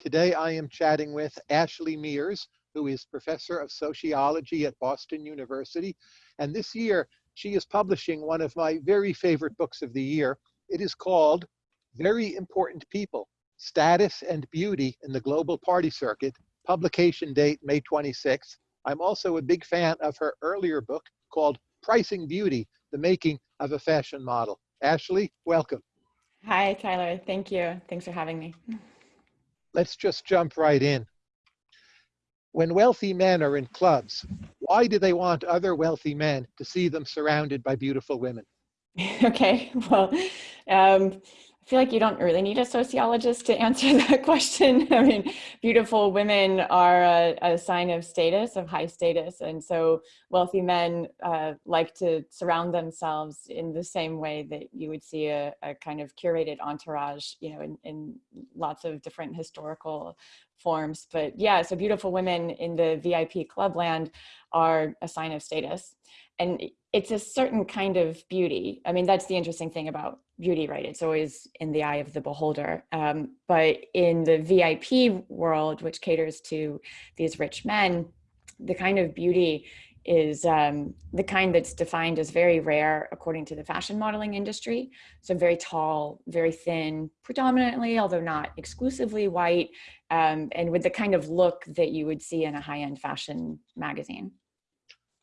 Today I am chatting with Ashley Mears, who is professor of sociology at Boston University. And this year, she is publishing one of my very favorite books of the year. It is called Very Important People, Status and Beauty in the Global Party Circuit, publication date May 26th. I'm also a big fan of her earlier book called Pricing Beauty, The Making of a Fashion Model. Ashley, welcome. Hi, Tyler. Thank you. Thanks for having me. Let's just jump right in. When wealthy men are in clubs, why do they want other wealthy men to see them surrounded by beautiful women? okay, well, um, I feel like you don't really need a sociologist to answer that question. I mean, beautiful women are a, a, sign of status, of high status. And so wealthy men uh, like to surround themselves in the same way that you would see a, a kind of curated entourage, you know, in, in lots of different historical forms. But yeah, so beautiful women in the VIP clubland are a sign of status. And it's a certain kind of beauty. I mean, that's the interesting thing about beauty, right? It's always in the eye of the beholder. Um, but in the VIP world, which caters to these rich men, the kind of beauty is um, the kind that's defined as very rare according to the fashion modeling industry. So very tall, very thin, predominantly, although not exclusively white, um, and with the kind of look that you would see in a high-end fashion magazine.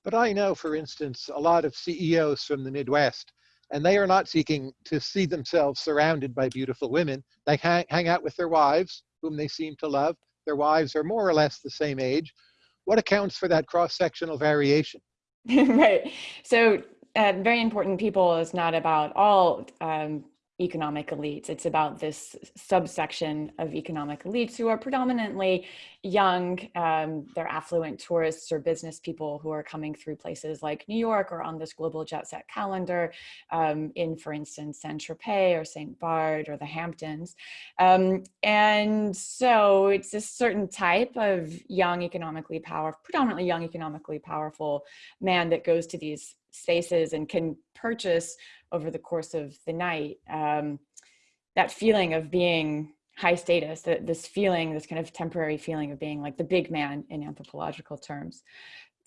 But I know, for instance, a lot of CEOs from the Midwest, and they are not seeking to see themselves surrounded by beautiful women. They hang, hang out with their wives, whom they seem to love. Their wives are more or less the same age. What accounts for that cross-sectional variation? right. So uh, very important people is not about all um, economic elites. It's about this subsection of economic elites who are predominantly young, um, they're affluent tourists or business people who are coming through places like New York or on this global jet set calendar um, in, for instance, Saint-Tropez or St. Bart or the Hamptons. Um, and so it's a certain type of young, economically powerful, predominantly young, economically powerful man that goes to these spaces and can purchase over the course of the night um, that feeling of being high status that this feeling this kind of temporary feeling of being like the big man in anthropological terms.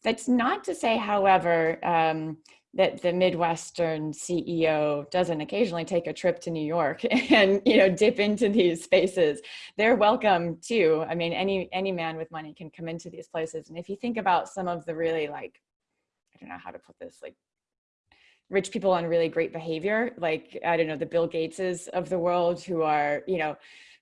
That's not to say however um, that the midwestern ceo doesn't occasionally take a trip to new york and you know dip into these spaces. They're welcome too. I mean any any man with money can come into these places. And if you think about some of the really like don't know how to put this like rich people on really great behavior, like, I don't know, the Bill Gateses of the world who are, you know,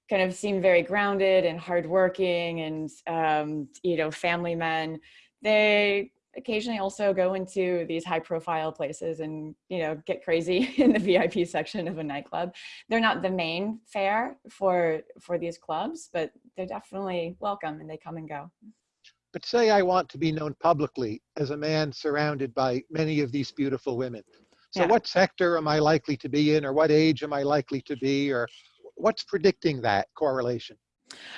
kind of seem very grounded and hardworking and, um, you know, family men. They occasionally also go into these high profile places and, you know, get crazy in the VIP section of a nightclub. They're not the main fare for, for these clubs, but they're definitely welcome and they come and go. But say I want to be known publicly as a man surrounded by many of these beautiful women. So yeah. what sector am I likely to be in or what age am I likely to be or what's predicting that correlation?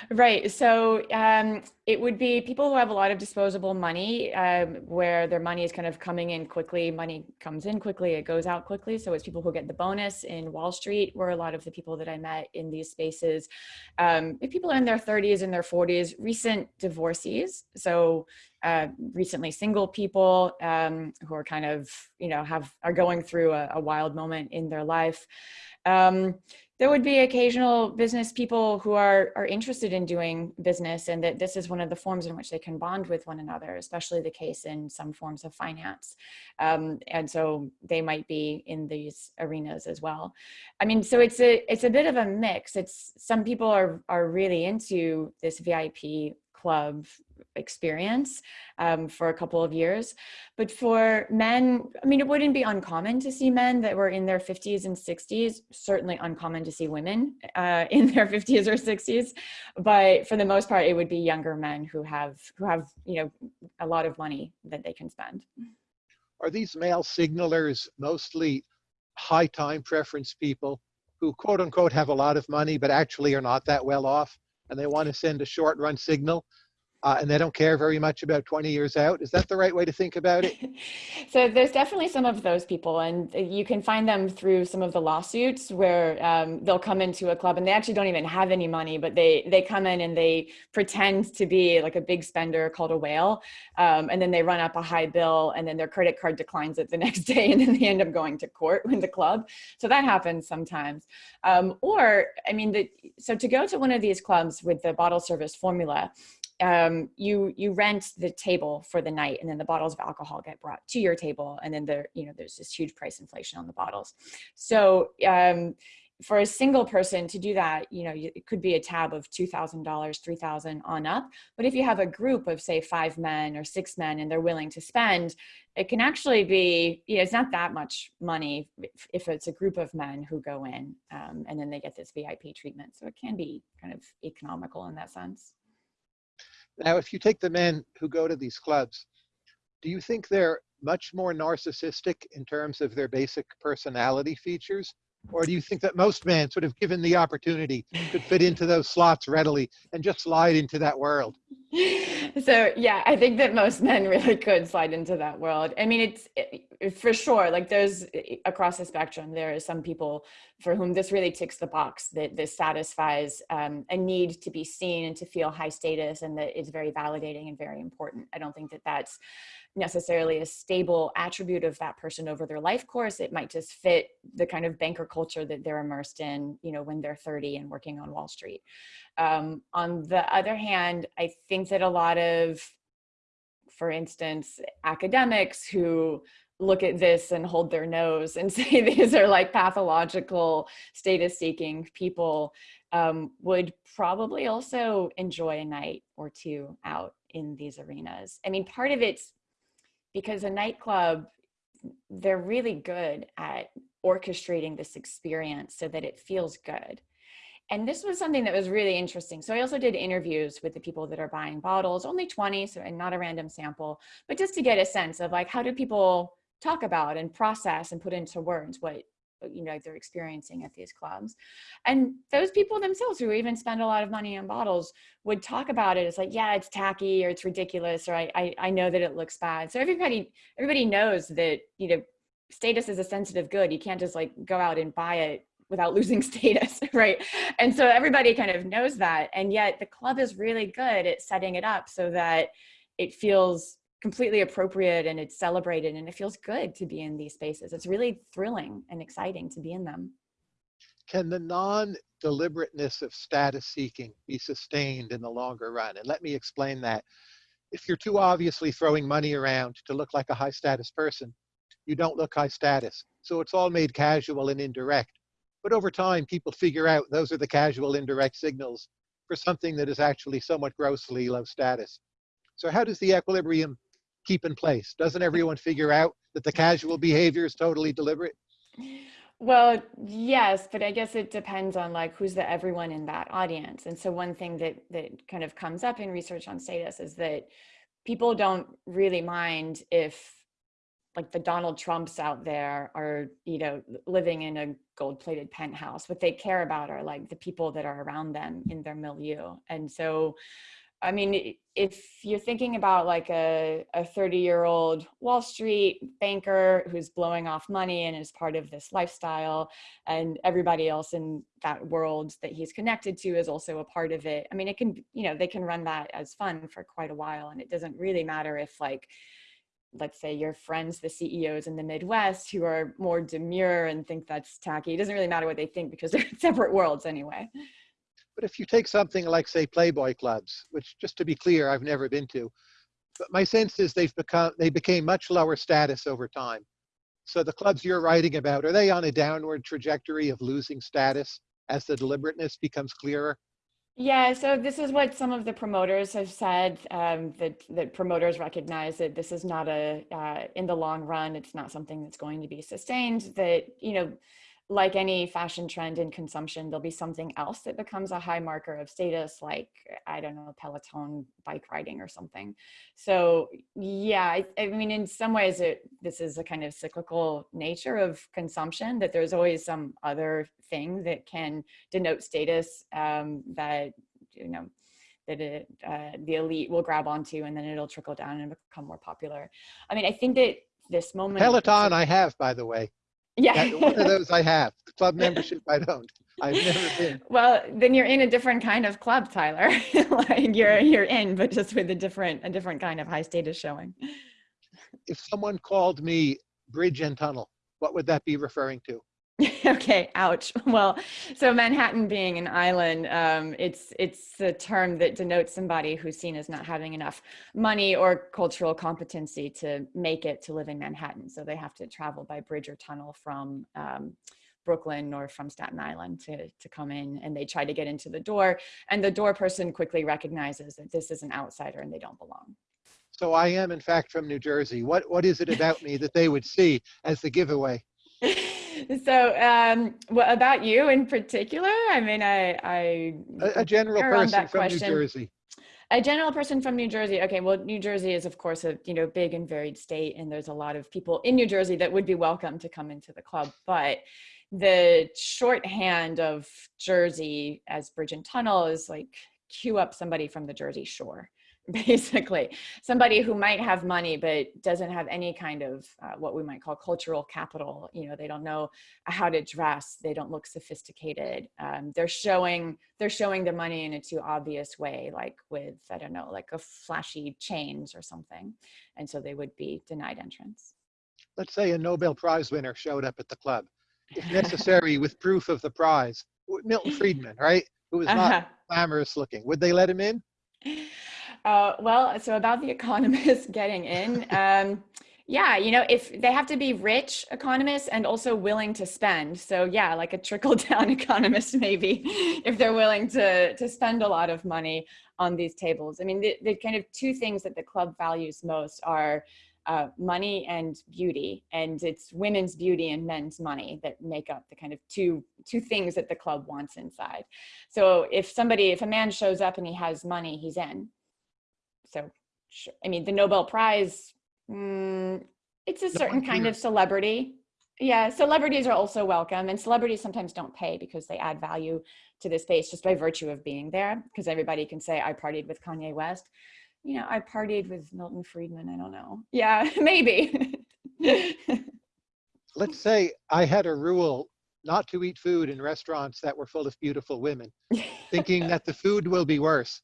Right. So um, it would be people who have a lot of disposable money um, where their money is kind of coming in quickly. Money comes in quickly, it goes out quickly. So it's people who get the bonus in Wall Street where a lot of the people that I met in these spaces. Um, people are in their 30s and their 40s, recent divorcees. So uh, recently single people um, who are kind of, you know, have are going through a, a wild moment in their life. Um, there would be occasional business people who are, are interested in doing business and that this is one of the forms in which they can bond with one another, especially the case in some forms of finance. Um, and so they might be in these arenas as well. I mean, so it's a, it's a bit of a mix. It's some people are, are really into this VIP club experience um, for a couple of years. But for men, I mean, it wouldn't be uncommon to see men that were in their 50s and 60s, certainly uncommon to see women uh, in their 50s or 60s. But for the most part, it would be younger men who have, who have, you know, a lot of money that they can spend. Are these male signalers mostly high time preference people who quote unquote have a lot of money, but actually are not that well off? And they want to send a short run signal uh, and they don't care very much about 20 years out. Is that the right way to think about it? so there's definitely some of those people, and you can find them through some of the lawsuits where um, they'll come into a club and they actually don't even have any money, but they they come in and they pretend to be like a big spender called a whale, um, and then they run up a high bill, and then their credit card declines it the next day, and then they end up going to court with the club. So that happens sometimes. Um, or I mean, the, so to go to one of these clubs with the bottle service formula um, you you rent the table for the night and then the bottles of alcohol get brought to your table and then there you know there's this huge price inflation on the bottles. So um, for a single person to do that you know it could be a tab of $2000 3000 on up. But if you have a group of say five men or six men and they're willing to spend it can actually be you know it's not that much money if it's a group of men who go in um, and then they get this vip treatment. So it can be kind of economical in that sense now, if you take the men who go to these clubs, do you think they're much more narcissistic in terms of their basic personality features? Or do you think that most men, sort of given the opportunity, could fit into those slots readily and just slide into that world? So yeah, I think that most men really could slide into that world. I mean, it's it, for sure, like there's across the spectrum, there are some people for whom this really ticks the box, that this satisfies um, a need to be seen and to feel high status and that it's very validating and very important. I don't think that that's necessarily a stable attribute of that person over their life course. It might just fit the kind of banker culture that they're immersed in, you know, when they're 30 and working on Wall Street. Um, on the other hand, I think that a lot of, for instance, academics who look at this and hold their nose and say these are like pathological status seeking people um, would probably also enjoy a night or two out in these arenas. I mean, part of it's because a nightclub, they're really good at orchestrating this experience so that it feels good. And this was something that was really interesting. So I also did interviews with the people that are buying bottles, only 20, so and not a random sample, but just to get a sense of like, how do people talk about and process and put into words what Uh, you know they're experiencing at these clubs. And those people themselves who even spend a lot of money on bottles would talk about it. It's like yeah it's tacky or it's ridiculous or I, I i know that it looks bad. So everybody everybody knows that you know status is a sensitive good. You can't just like go out and buy it without losing status right? And so everybody kind of knows that. And yet the club is really good at setting it up so that it feels completely appropriate and it's celebrated and it feels good to be in these spaces. It's really thrilling and exciting to be in them. Can the non-deliberateness of status seeking be sustained in the longer run? And let me explain that. If you're too obviously throwing money around to look like a high status person, you don't look high status. So it's all made casual and indirect. But over time, people figure out those are the casual indirect signals for something that is actually somewhat grossly low status. So how does the equilibrium keep in place? Doesn't everyone figure out that the casual behavior is totally deliberate? Well, yes, but I guess it depends on like who's the everyone in that audience. And so one thing that that kind of comes up in research on status is that people don't really mind if like the Donald Trumps out there are, you know, living in a gold plated penthouse. What they care about are like the people that are around them in their milieu. And so I mean, if you're thinking about like a, a 30 year old Wall Street banker who's blowing off money and is part of this lifestyle, and everybody else in that world that he's connected to is also a part of it. I mean, it can, you know, they can run that as fun for quite a while. And it doesn't really matter if, like, let's say your friends, the CEOs in the Midwest who are more demure and think that's tacky. It doesn't really matter what they think because they're separate worlds anyway. But if you take something like, say, Playboy clubs, which just to be clear, I've never been to, but my sense is they've become, they became much lower status over time. So the clubs you're writing about, are they on a downward trajectory of losing status as the deliberateness becomes clearer? Yeah, so this is what some of the promoters have said, um, that, that promoters recognize that this is not a, uh, in the long run, it's not something that's going to be sustained, that, you know, like any fashion trend in consumption, there'll be something else that becomes a high marker of status, like, I don't know, Peloton bike riding or something. So yeah, I, I mean, in some ways, it, this is a kind of cyclical nature of consumption, that there's always some other thing that can denote status um, that, you know, that it, uh, the elite will grab onto and then it'll trickle down and become more popular. I mean, I think that this moment. Peloton, I have, by the way. Yeah. one of those I have. Club membership, I don't. I've never been. Well, then you're in a different kind of club, Tyler. like you're mm-hmm. you're in, but just with a different a different kind of high status showing. If someone called me bridge and tunnel, what would that be referring to? okay, ouch. Well, so Manhattan being an island, um, it's it's a term that denotes somebody who's seen as not having enough money or cultural competency to make it to live in Manhattan. So they have to travel by bridge or tunnel from um, Brooklyn or from Staten Island to, to come in and they try to get into the door and the door person quickly recognizes that this is an outsider and they don't belong. So I am in fact from New Jersey. What, what is it about me that they would see as the giveaway? so um what about you in particular? I mean i i a, a general person from question. new jersey. A general person from new jersey. Okay well new jersey is of course a you know big and varied state and there's a lot of people in new jersey that would be welcome to come into the club but the shorthand of jersey as bridge and tunnel is like cue up somebody from the jersey shore basically. Somebody who might have money but doesn't have any kind of uh, what we might call cultural capital you know they don't know how to dress they don't look sophisticated. Um, they're showing they're showing the money in a too obvious way like with i don't know like a flashy chains or something and so they would be denied entrance. Let's say a nobel prize winner showed up at the club. If necessary with proof of the prize. Milton friedman right? Who was not uh -huh. glamorous looking. Would they let him in uh, well, so about the economists getting in, um, yeah, you know, if they have to be rich economists and also willing to spend. So yeah, like a trickle down economist, maybe if they're willing to, to spend a lot of money on these tables. I mean, the, the kind of two things that the club values most are uh, money and beauty and it's women's beauty and men's money that make up the kind of two two things that the club wants inside so if somebody if a man shows up and he has money he's in so I mean, the Nobel Prize, mm, it's a certain kind of celebrity. Yeah, celebrities are also welcome and celebrities sometimes don't pay because they add value to the space just by virtue of being there because everybody can say I partied with Kanye West. You know, I partied with Milton Friedman, I don't know. Yeah, maybe. Let's say I had a rule not to eat food in restaurants that were full of beautiful women, thinking that the food will be worse.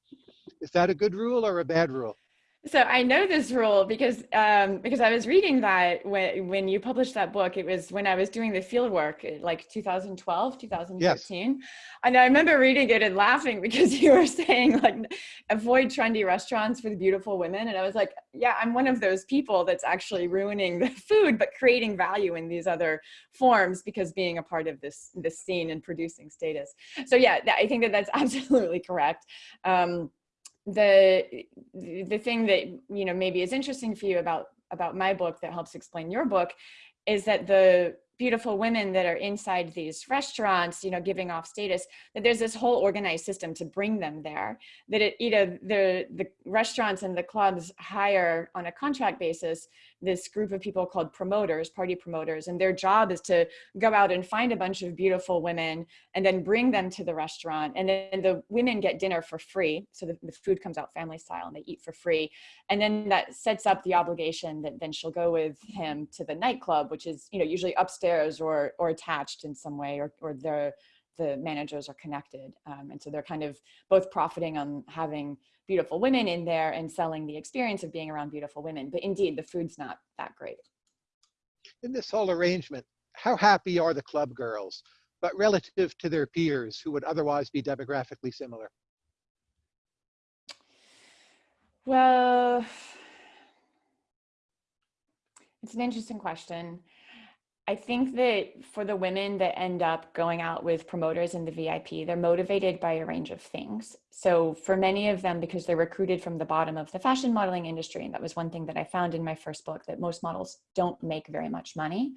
Is that a good rule or a bad rule? So I know this rule because um, because I was reading that when when you published that book, it was when I was doing the field work, like 2012, 2013. Yes. And I remember reading it and laughing because you were saying like avoid trendy restaurants for the beautiful women, and I was like, yeah, I'm one of those people that's actually ruining the food, but creating value in these other forms because being a part of this this scene and producing status. So yeah, I think that that's absolutely correct. Um, the the thing that you know maybe is interesting for you about about my book that helps explain your book is that the beautiful women that are inside these restaurants, you know, giving off status, that there's this whole organized system to bring them there, that it, you know, the, the restaurants and the clubs hire on a contract basis this group of people called promoters, party promoters, and their job is to go out and find a bunch of beautiful women and then bring them to the restaurant. And then the women get dinner for free. So the, the food comes out family style and they eat for free. And then that sets up the obligation that then she'll go with him to the nightclub, which is, you know, usually upstairs or, or attached in some way or, or the, the managers are connected. Um, and so they're kind of both profiting on having beautiful women in there and selling the experience of being around beautiful women. But indeed, the food's not that great. In this whole arrangement, how happy are the club girls, but relative to their peers who would otherwise be demographically similar? Well, it's an interesting question. I think that for the women that end up going out with promoters in the VIP, they're motivated by a range of things. So for many of them, because they're recruited from the bottom of the fashion modeling industry, and that was one thing that I found in my first book, that most models don't make very much money.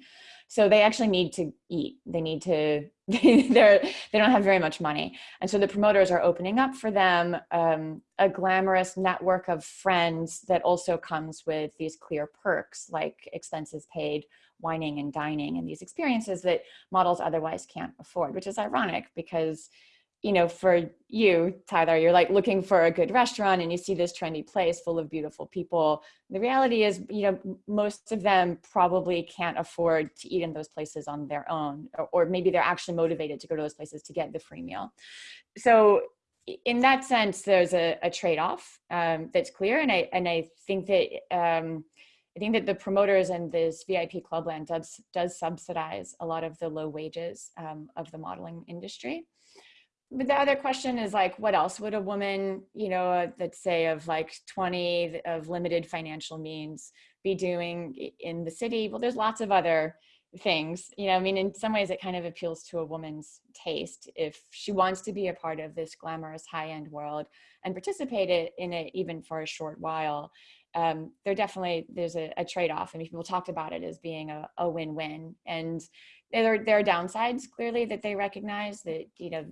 So they actually need to eat. They need to, they're, they don't have very much money. And so the promoters are opening up for them um, a glamorous network of friends that also comes with these clear perks like expenses paid, wining and dining and these experiences that models otherwise can't afford, which is ironic because you know, for you, Tyler, you're like looking for a good restaurant and you see this trendy place full of beautiful people. The reality is, you know, most of them probably can't afford to eat in those places on their own, or, or maybe they're actually motivated to go to those places to get the free meal. So in that sense, there's a, a trade-off um, that's clear. And I, and I think that, um, I think that the promoters and this VIP Clubland does, does subsidize a lot of the low wages um, of the modeling industry but the other question is like, what else would a woman, you know, uh, let's say of like 20 of limited financial means be doing in the city? Well, there's lots of other things, you know, I mean, in some ways it kind of appeals to a woman's taste if she wants to be a part of this glamorous high end world and participate in it even for a short while. Um, there definitely, there's a, a trade-off. I mean, people talked about it as being a, a win-win and there, there are downsides clearly that they recognize that you know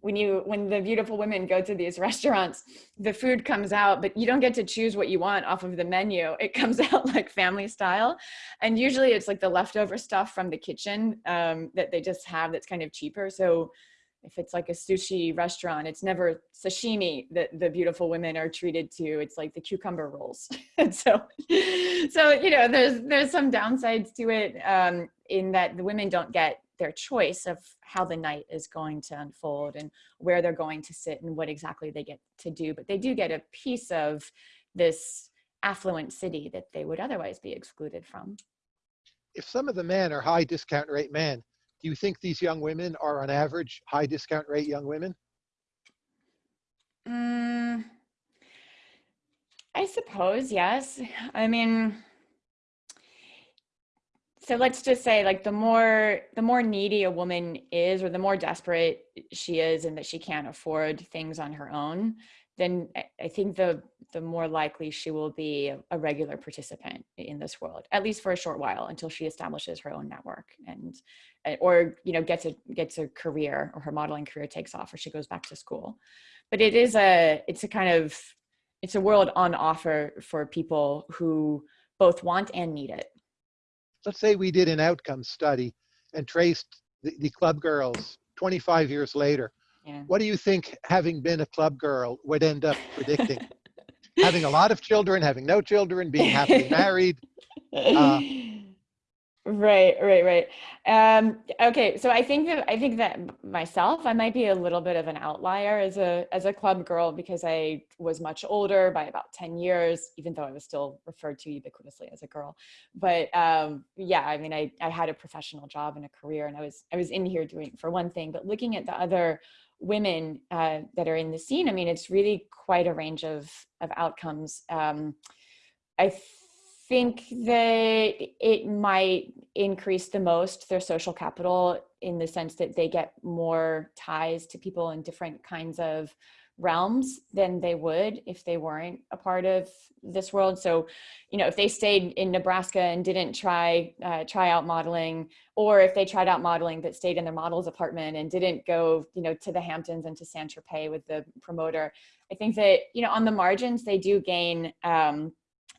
when you when the beautiful women go to these restaurants the food comes out but you don't get to choose what you want off of the menu. It comes out like family style. And usually it's like the leftover stuff from the kitchen um, that they just have that's kind of cheaper. So if it's like a sushi restaurant, it's never sashimi that the beautiful women are treated to. It's like the cucumber rolls. and so, so, you know, there's, there's some downsides to it um, in that the women don't get their choice of how the night is going to unfold and where they're going to sit and what exactly they get to do. But they do get a piece of this affluent city that they would otherwise be excluded from. If some of the men are high discount rate men, do you think these young women are on average high discount rate young women? Mm, I suppose, yes. I mean, so let's just say like the more the more needy a woman is or the more desperate she is and that she can't afford things on her own then I think the the more likely she will be a, regular participant in this world, at least for a short while until she establishes her own network and eh, or you know gets a gets a career or her modeling career takes off or she goes back to school. But it is a it's a kind of it's a world on offer for people who both want and need it. Let's say we did an outcome study and traced the, the club girls 25 years later yeah. What do you think, having been a club girl, would end up predicting? having a lot of children, having no children, being happily married. Uh, right, right, right. Um, okay, so I think that I think that myself, I might be a little bit of an outlier as a as a club girl because I was much older by about ten years, even though I was still referred to ubiquitously as a girl. But um, yeah, I mean, I I had a professional job and a career, and I was I was in here doing for one thing, but looking at the other women uh, that are in the scene, I mean, it's really quite a range of, of outcomes. Um, I think that it might increase the most their social capital in the sense that they get more ties to people in different kinds of realms than they would if they weren't a part of this world. So, you know, if they stayed in Nebraska and didn't try uh, try out modeling, or if they tried out modeling but stayed in their model's apartment and didn't go, you know, to the Hamptons and to Saint Tropez with the promoter, I think that you know on the margins they do gain. Um,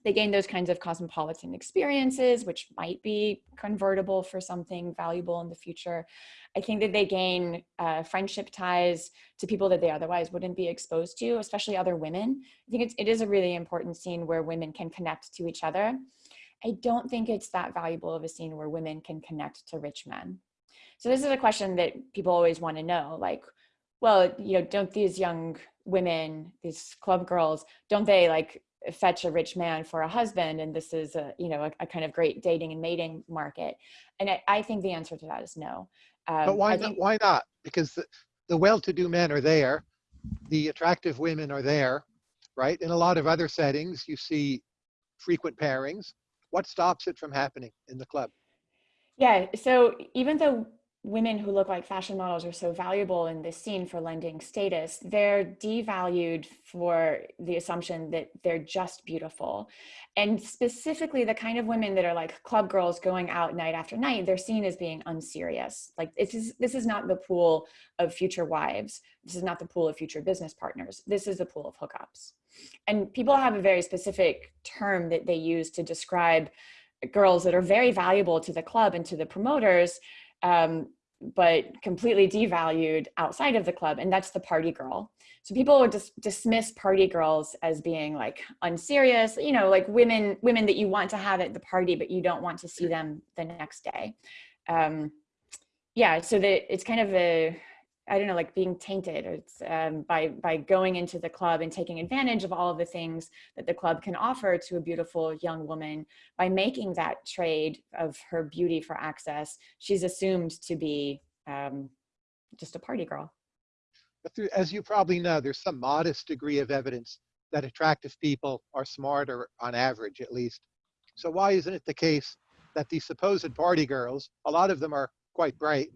they gain those kinds of cosmopolitan experiences, which might be convertible for something valuable in the future. I think that they gain uh, friendship ties to people that they otherwise wouldn't be exposed to, especially other women. I think it's, it is a really important scene where women can connect to each other. I don't think it's that valuable of a scene where women can connect to rich men. So this is a question that people always want to know, like, well, you know, don't these young women, these club girls, don't they like fetch a rich man for a husband and this is a you know a, a kind of great dating and mating market. And I, I, think the answer to that is no. Um, but why not why not? Because the, the well-to-do men are there. The attractive women are there right? In a lot of other settings you see frequent pairings. What stops it from happening in the club? Yeah so even though women who look like fashion models are so valuable in this scene for lending status, they're devalued for the assumption that they're just beautiful. And specifically the kind of women that are like club girls going out night after night, they're seen as being unserious. Like this is, this is not the pool of future wives. This is not the pool of future business partners. This is the pool of hookups. And people have a very specific term that they use to describe girls that are very valuable to the club and to the promoters um, but completely devalued outside of the club, and that's the party girl. So people would just dismiss party girls as being like unserious, you know, like women women that you want to have at the party, but you don't want to see them the next day. Um, yeah, so that it's kind of a I don't know, like being tainted it's, um, by, by going into the club and taking advantage of all of the things that the club can offer to a beautiful young woman by making that trade of her beauty for access. She's assumed to be um, just a party girl. Through, as you probably know, there's some modest degree of evidence that attractive people are smarter on average, at least. So why isn't it the case that these supposed party girls, a lot of them are quite bright,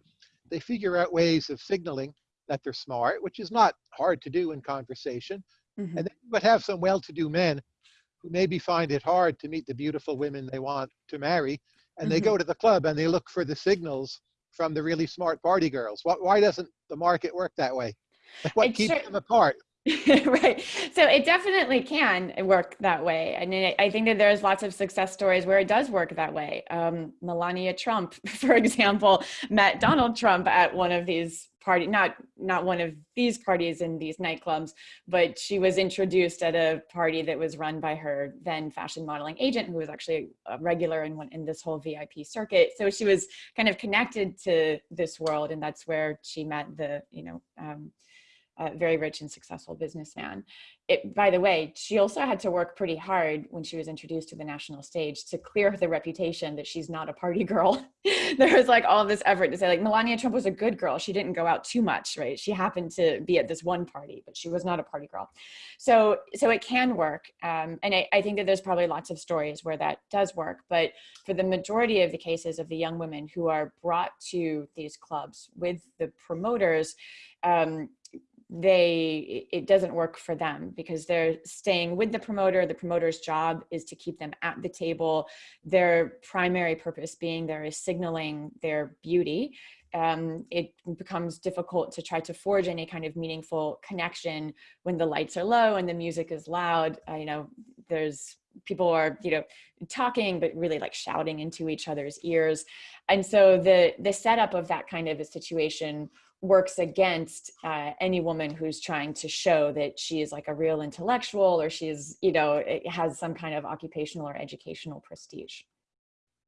they figure out ways of signaling that they're smart, which is not hard to do in conversation. Mm-hmm. And then you would have some well-to-do men who maybe find it hard to meet the beautiful women they want to marry, and mm-hmm. they go to the club and they look for the signals from the really smart party girls. Why, why doesn't the market work that way? What keeps them apart? right. So it definitely can work that way. I mean, I think that there's lots of success stories where it does work that way. Um, Melania Trump, for example, met Donald Trump at one of these party, not not one of these parties in these nightclubs, but she was introduced at a party that was run by her then fashion modeling agent, who was actually a regular in one in this whole VIP circuit. So she was kind of connected to this world, and that's where she met the you know. Um, a very rich and successful businessman. It, by the way, she also had to work pretty hard when she was introduced to the national stage to clear the reputation that she's not a party girl. there was like all this effort to say like Melania Trump was a good girl. She didn't go out too much, right? She happened to be at this one party, but she was not a party girl. So, so it can work. Um, and I, I think that there's probably lots of stories where that does work. But for the majority of the cases of the young women who are brought to these clubs with the promoters, um, they it doesn't work for them because they're staying with the promoter the promoter's job is to keep them at the table. Their primary purpose being there is signaling their beauty. Um, it becomes difficult to try to forge any kind of meaningful connection when the lights are low and the music is loud. Uh, you know there's people are you know talking but really like shouting into each other's ears. And so the the setup of that kind of a situation works against uh, any woman who's trying to show that she is like a real intellectual or she's, you know, has some kind of occupational or educational prestige.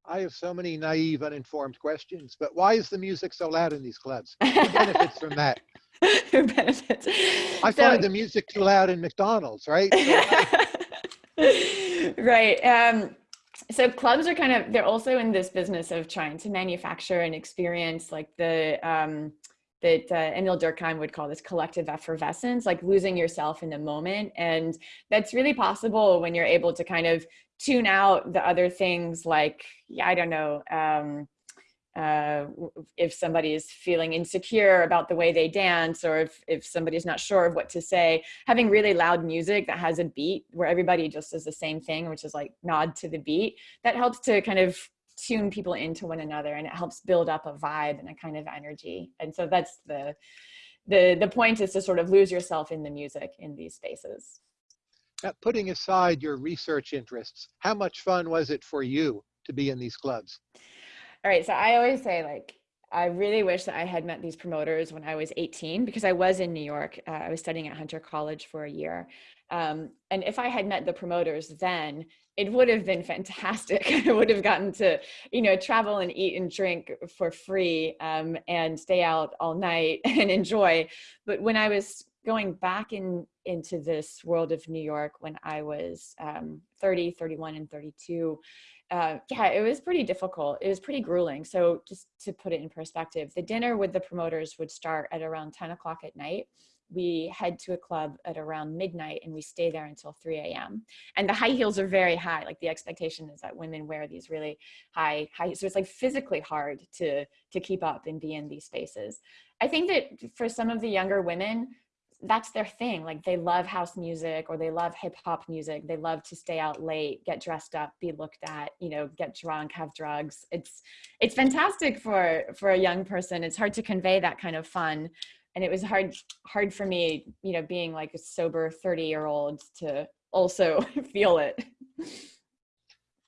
I have so many naive, uninformed questions, but why is the music so loud in these clubs? Who benefits from that? Who benefits? I so, find the music too loud in McDonald's, right? right. Um, so clubs are kind of, they're also in this business of trying to manufacture an experience like the, um, that uh, Emile Durkheim would call this collective effervescence, like losing yourself in the moment. And that's really possible when you're able to kind of tune out the other things like, yeah, I don't know, um, uh, if somebody is feeling insecure about the way they dance or if, if somebody's not sure of what to say, having really loud music that has a beat where everybody just does the same thing, which is like nod to the beat, that helps to kind of tune people into one another and it helps build up a vibe and a kind of energy. And so that's the, the, the point is to sort of lose yourself in the music in these spaces. Now, putting aside your research interests, how much fun was it for you to be in these clubs? All right, so I always say like, I really wish that I had met these promoters when I was 18 because I was in New York. Uh, I was studying at Hunter College for a year. Um, and if I had met the promoters then, it would have been fantastic. I would have gotten to, you know, travel and eat and drink for free um, and stay out all night and enjoy. But when I was going back in into this world of New York when I was um, 30, 31, and 32, uh, yeah, it was pretty difficult. It was pretty grueling. So just to put it in perspective, the dinner with the promoters would start at around 10 o'clock at night we head to a club at around midnight and we stay there until 3 a.m. And the high heels are very high. Like the expectation is that women wear these really high, high, so it's like physically hard to, to keep up and be in these spaces. I think that for some of the younger women, that's their thing. Like they love house music or they love hip hop music. They love to stay out late, get dressed up, be looked at, you know, get drunk, have drugs. It's, it's fantastic for, for a young person. It's hard to convey that kind of fun and it was hard hard for me you know being like a sober 30 year old to also feel it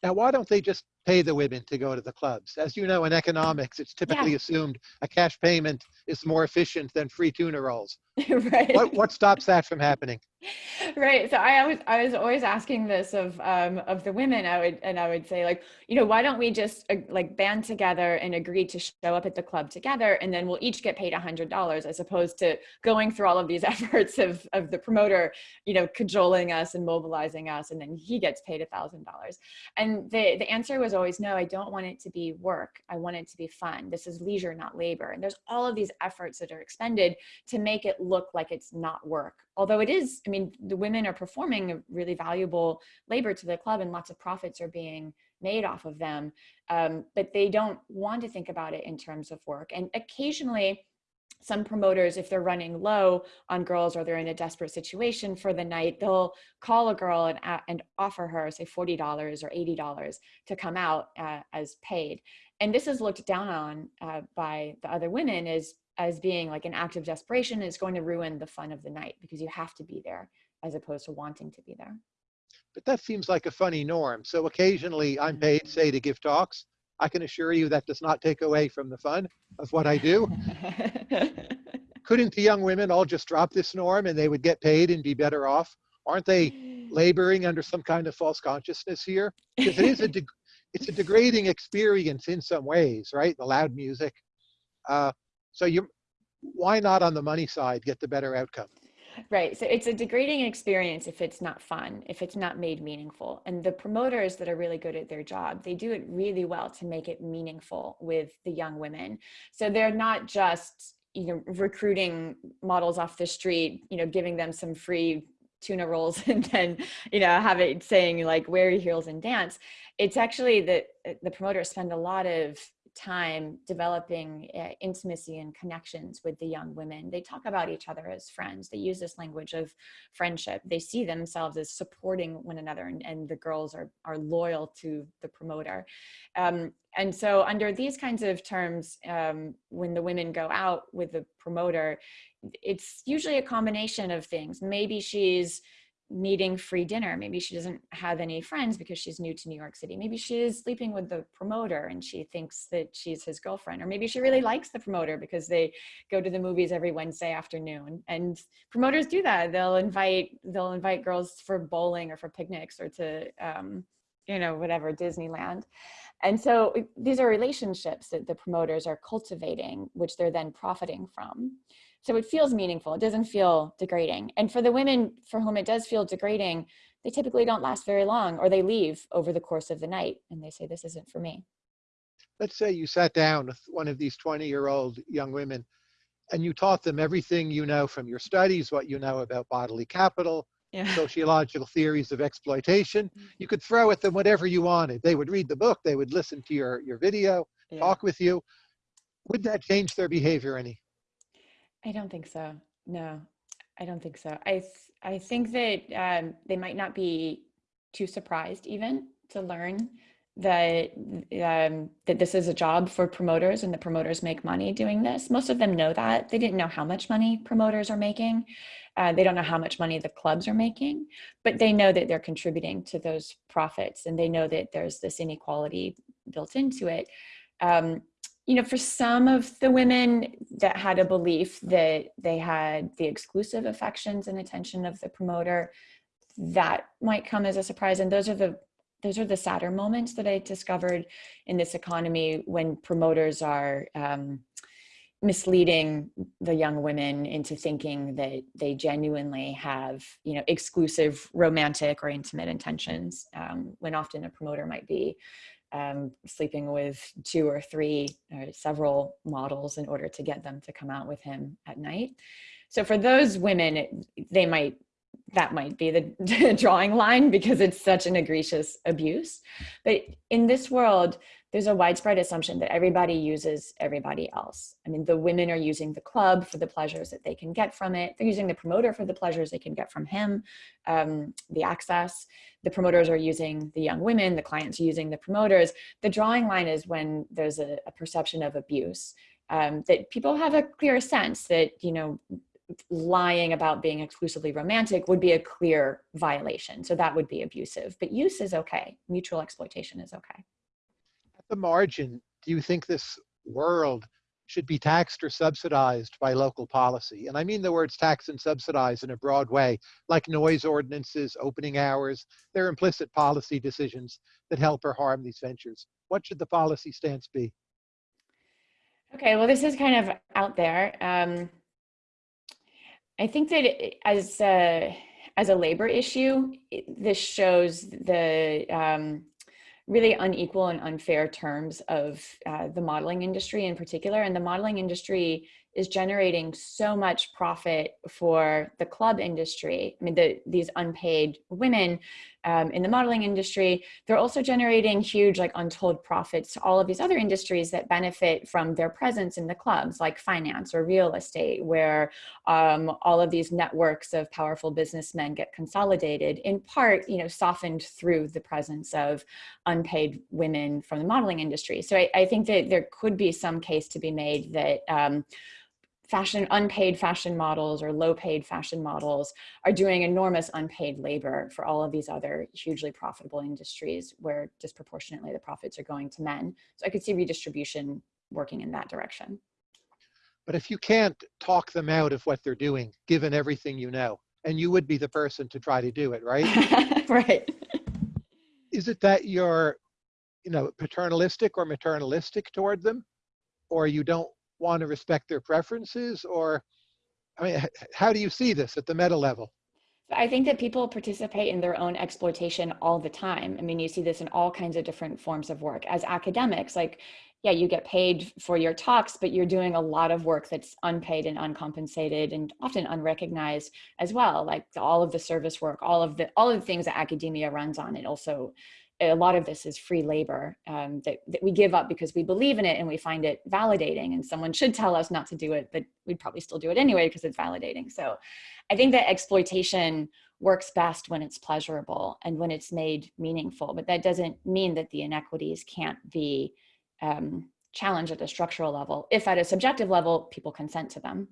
now why don't they just pay the women to go to the clubs. As you know, in economics, it's typically Yeah. assumed a cash payment is more efficient than free tuna rolls. right. What, what stops that from happening? right so i was i was always asking this of um of the women i would and i would say like you know why don't we just uh, like band together and agree to show up at the club together and then we'll each get paid a hundred dollars as opposed to going through all of these efforts of of the promoter you know cajoling us and mobilizing us and then he gets paid a thousand dollars. And the the answer was always no i don't want it to be work i want it to be fun this is leisure not labor and there's all of these efforts that are expended to make it look like it's not work although it is i mean the women are performing a really valuable labor to the club and lots of profits are being made off of them. Um, but they don't want to think about it in terms of work. And occasionally some promoters if they're running low on girls or they're in a desperate situation for the night they'll call a girl and, and offer her say $40 or $80 to come out uh, as paid. And this is looked down on uh, by the other women as as being like an act of desperation is going to ruin the fun of the night because you have to be there as opposed to wanting to be there. But that seems like a funny norm. So occasionally I'm paid, say, to give talks. I can assure you that does not take away from the fun of what I do. Couldn't the young women all just drop this norm and they would get paid and be better off? Aren't they laboring under some kind of false consciousness here? Because it is a, it's a degrading experience in some ways, right? The loud music. Uh, so you, why not on the money side get the better outcome? Right. So it's a degrading experience if it's not fun, if it's not made meaningful. And the promoters that are really good at their job, they do it really well to make it meaningful with the young women. So they're not just, you know, recruiting models off the street, you know, giving them some free tuna rolls and then, you know, have it saying like wear your heels and dance. It's actually that uh, the promoters spend a lot of time developing uh, intimacy and connections with the young women. They talk about each other as friends. They use this language of friendship. They see themselves as supporting one another, and, and the girls are are loyal to the promoter. Um, and so, under these kinds of terms, um, when the women go out with the promoter, it's usually a combination of things. Maybe she's needing free dinner. Maybe she doesn't have any friends because she's new to New York City. Maybe she is sleeping with the promoter and she thinks that she's his girlfriend. Or maybe she really likes the promoter because they go to the movies every Wednesday afternoon. And promoters do that. They'll invite they'll invite girls for bowling or for picnics or to um, you know whatever Disneyland. And so these are relationships that the promoters are cultivating, which they're then profiting from. So it feels meaningful. It doesn't feel degrading. And for the women for whom it does feel degrading, they typically don't last very long or they leave over the course of the night and they say, this isn't for me. Let's say you sat down with one of these 20 year old young women and you taught them everything you know from your studies, what you know about bodily capital, Yeah. sociological theories of exploitation. Mm-hmm. You could throw at them whatever you wanted. They would read the book, they would listen to your, your video, Yeah. talk with you. Would that change their behavior any? I don't think so. No, I don't think so. I th- I think that um, they might not be too surprised even to learn that um, that this is a job for promoters and the promoters make money doing this. Most of them know that. They didn't know how much money promoters are making. Uh, they don't know how much money the clubs are making, but they know that they're contributing to those profits and they know that there's this inequality built into it. Um, you know, for some of the women that had a belief that they had the exclusive affections and attention of the promoter, that might come as a surprise. And those are the those are the sadder moments that I discovered in this economy when promoters are um, misleading the young women into thinking that they genuinely have, you know, exclusive romantic or intimate intentions, um, when often a promoter might be um, sleeping with two or three or several models in order to get them to come out with him at night. So for those women, it, they might that might be the drawing line because it's such an egregious abuse. But in this world, there's a widespread assumption that everybody uses everybody else. I mean, the women are using the club for the pleasures that they can get from it. They're using the promoter for the pleasures they can get from him, um, the access. The promoters are using the young women, the clients are using the promoters. The drawing line is when there's a, a perception of abuse. Um, that people have a clear sense that, you know, lying about being exclusively romantic would be a clear violation. So that would be abusive, but use is okay. Mutual exploitation is okay. At the margin, do you think this world should be taxed or subsidized by local policy? And I mean the words tax and subsidize in a broad way, like noise ordinances, opening hours. They're implicit policy decisions that help or harm these ventures. What should the policy stance be? Okay, well, this is kind of out there. Um, I think that as a, as a labor issue, this shows the um, really unequal and unfair terms of uh, the modeling industry in particular. And the modeling industry is generating so much profit for the club industry. I mean, the, these unpaid women um, in the modeling industry, they're also generating huge like untold profits to all of these other industries that benefit from their presence in the clubs like finance or real estate where um, all of these networks of powerful businessmen get consolidated in part, you know, softened through the presence of unpaid women from the modeling industry. So I, I think that there could be some case to be made that um, fashion, unpaid fashion models or low paid fashion models are doing enormous unpaid labor for all of these other hugely profitable industries where disproportionately the profits are going to men. So I could see redistribution working in that direction. But if you can't talk them out of what they're doing, given everything you know, and you would be the person to try to do it, right? right. Is it that you're, you know, paternalistic or maternalistic toward them? Or you don't want to respect their preferences or I mean, how do you see this at the meta level? I think that people participate in their own exploitation all the time. I mean, you see this in all kinds of different forms of work. As academics, like, yeah, you get paid for your talks, but you're doing a lot of work that's unpaid and uncompensated and often unrecognized as well. Like all of the service work, all of the all of the things that academia runs on, it also a lot of this is free labor um, that, that we give up because we believe in it and we find it validating and someone should tell us not to do it, but we'd probably still do it anyway because it's validating. So I think that exploitation works best when it's pleasurable and when it's made meaningful, but that doesn't mean that the inequities can't be um, challenged at a structural level. If at a subjective level, people consent to them.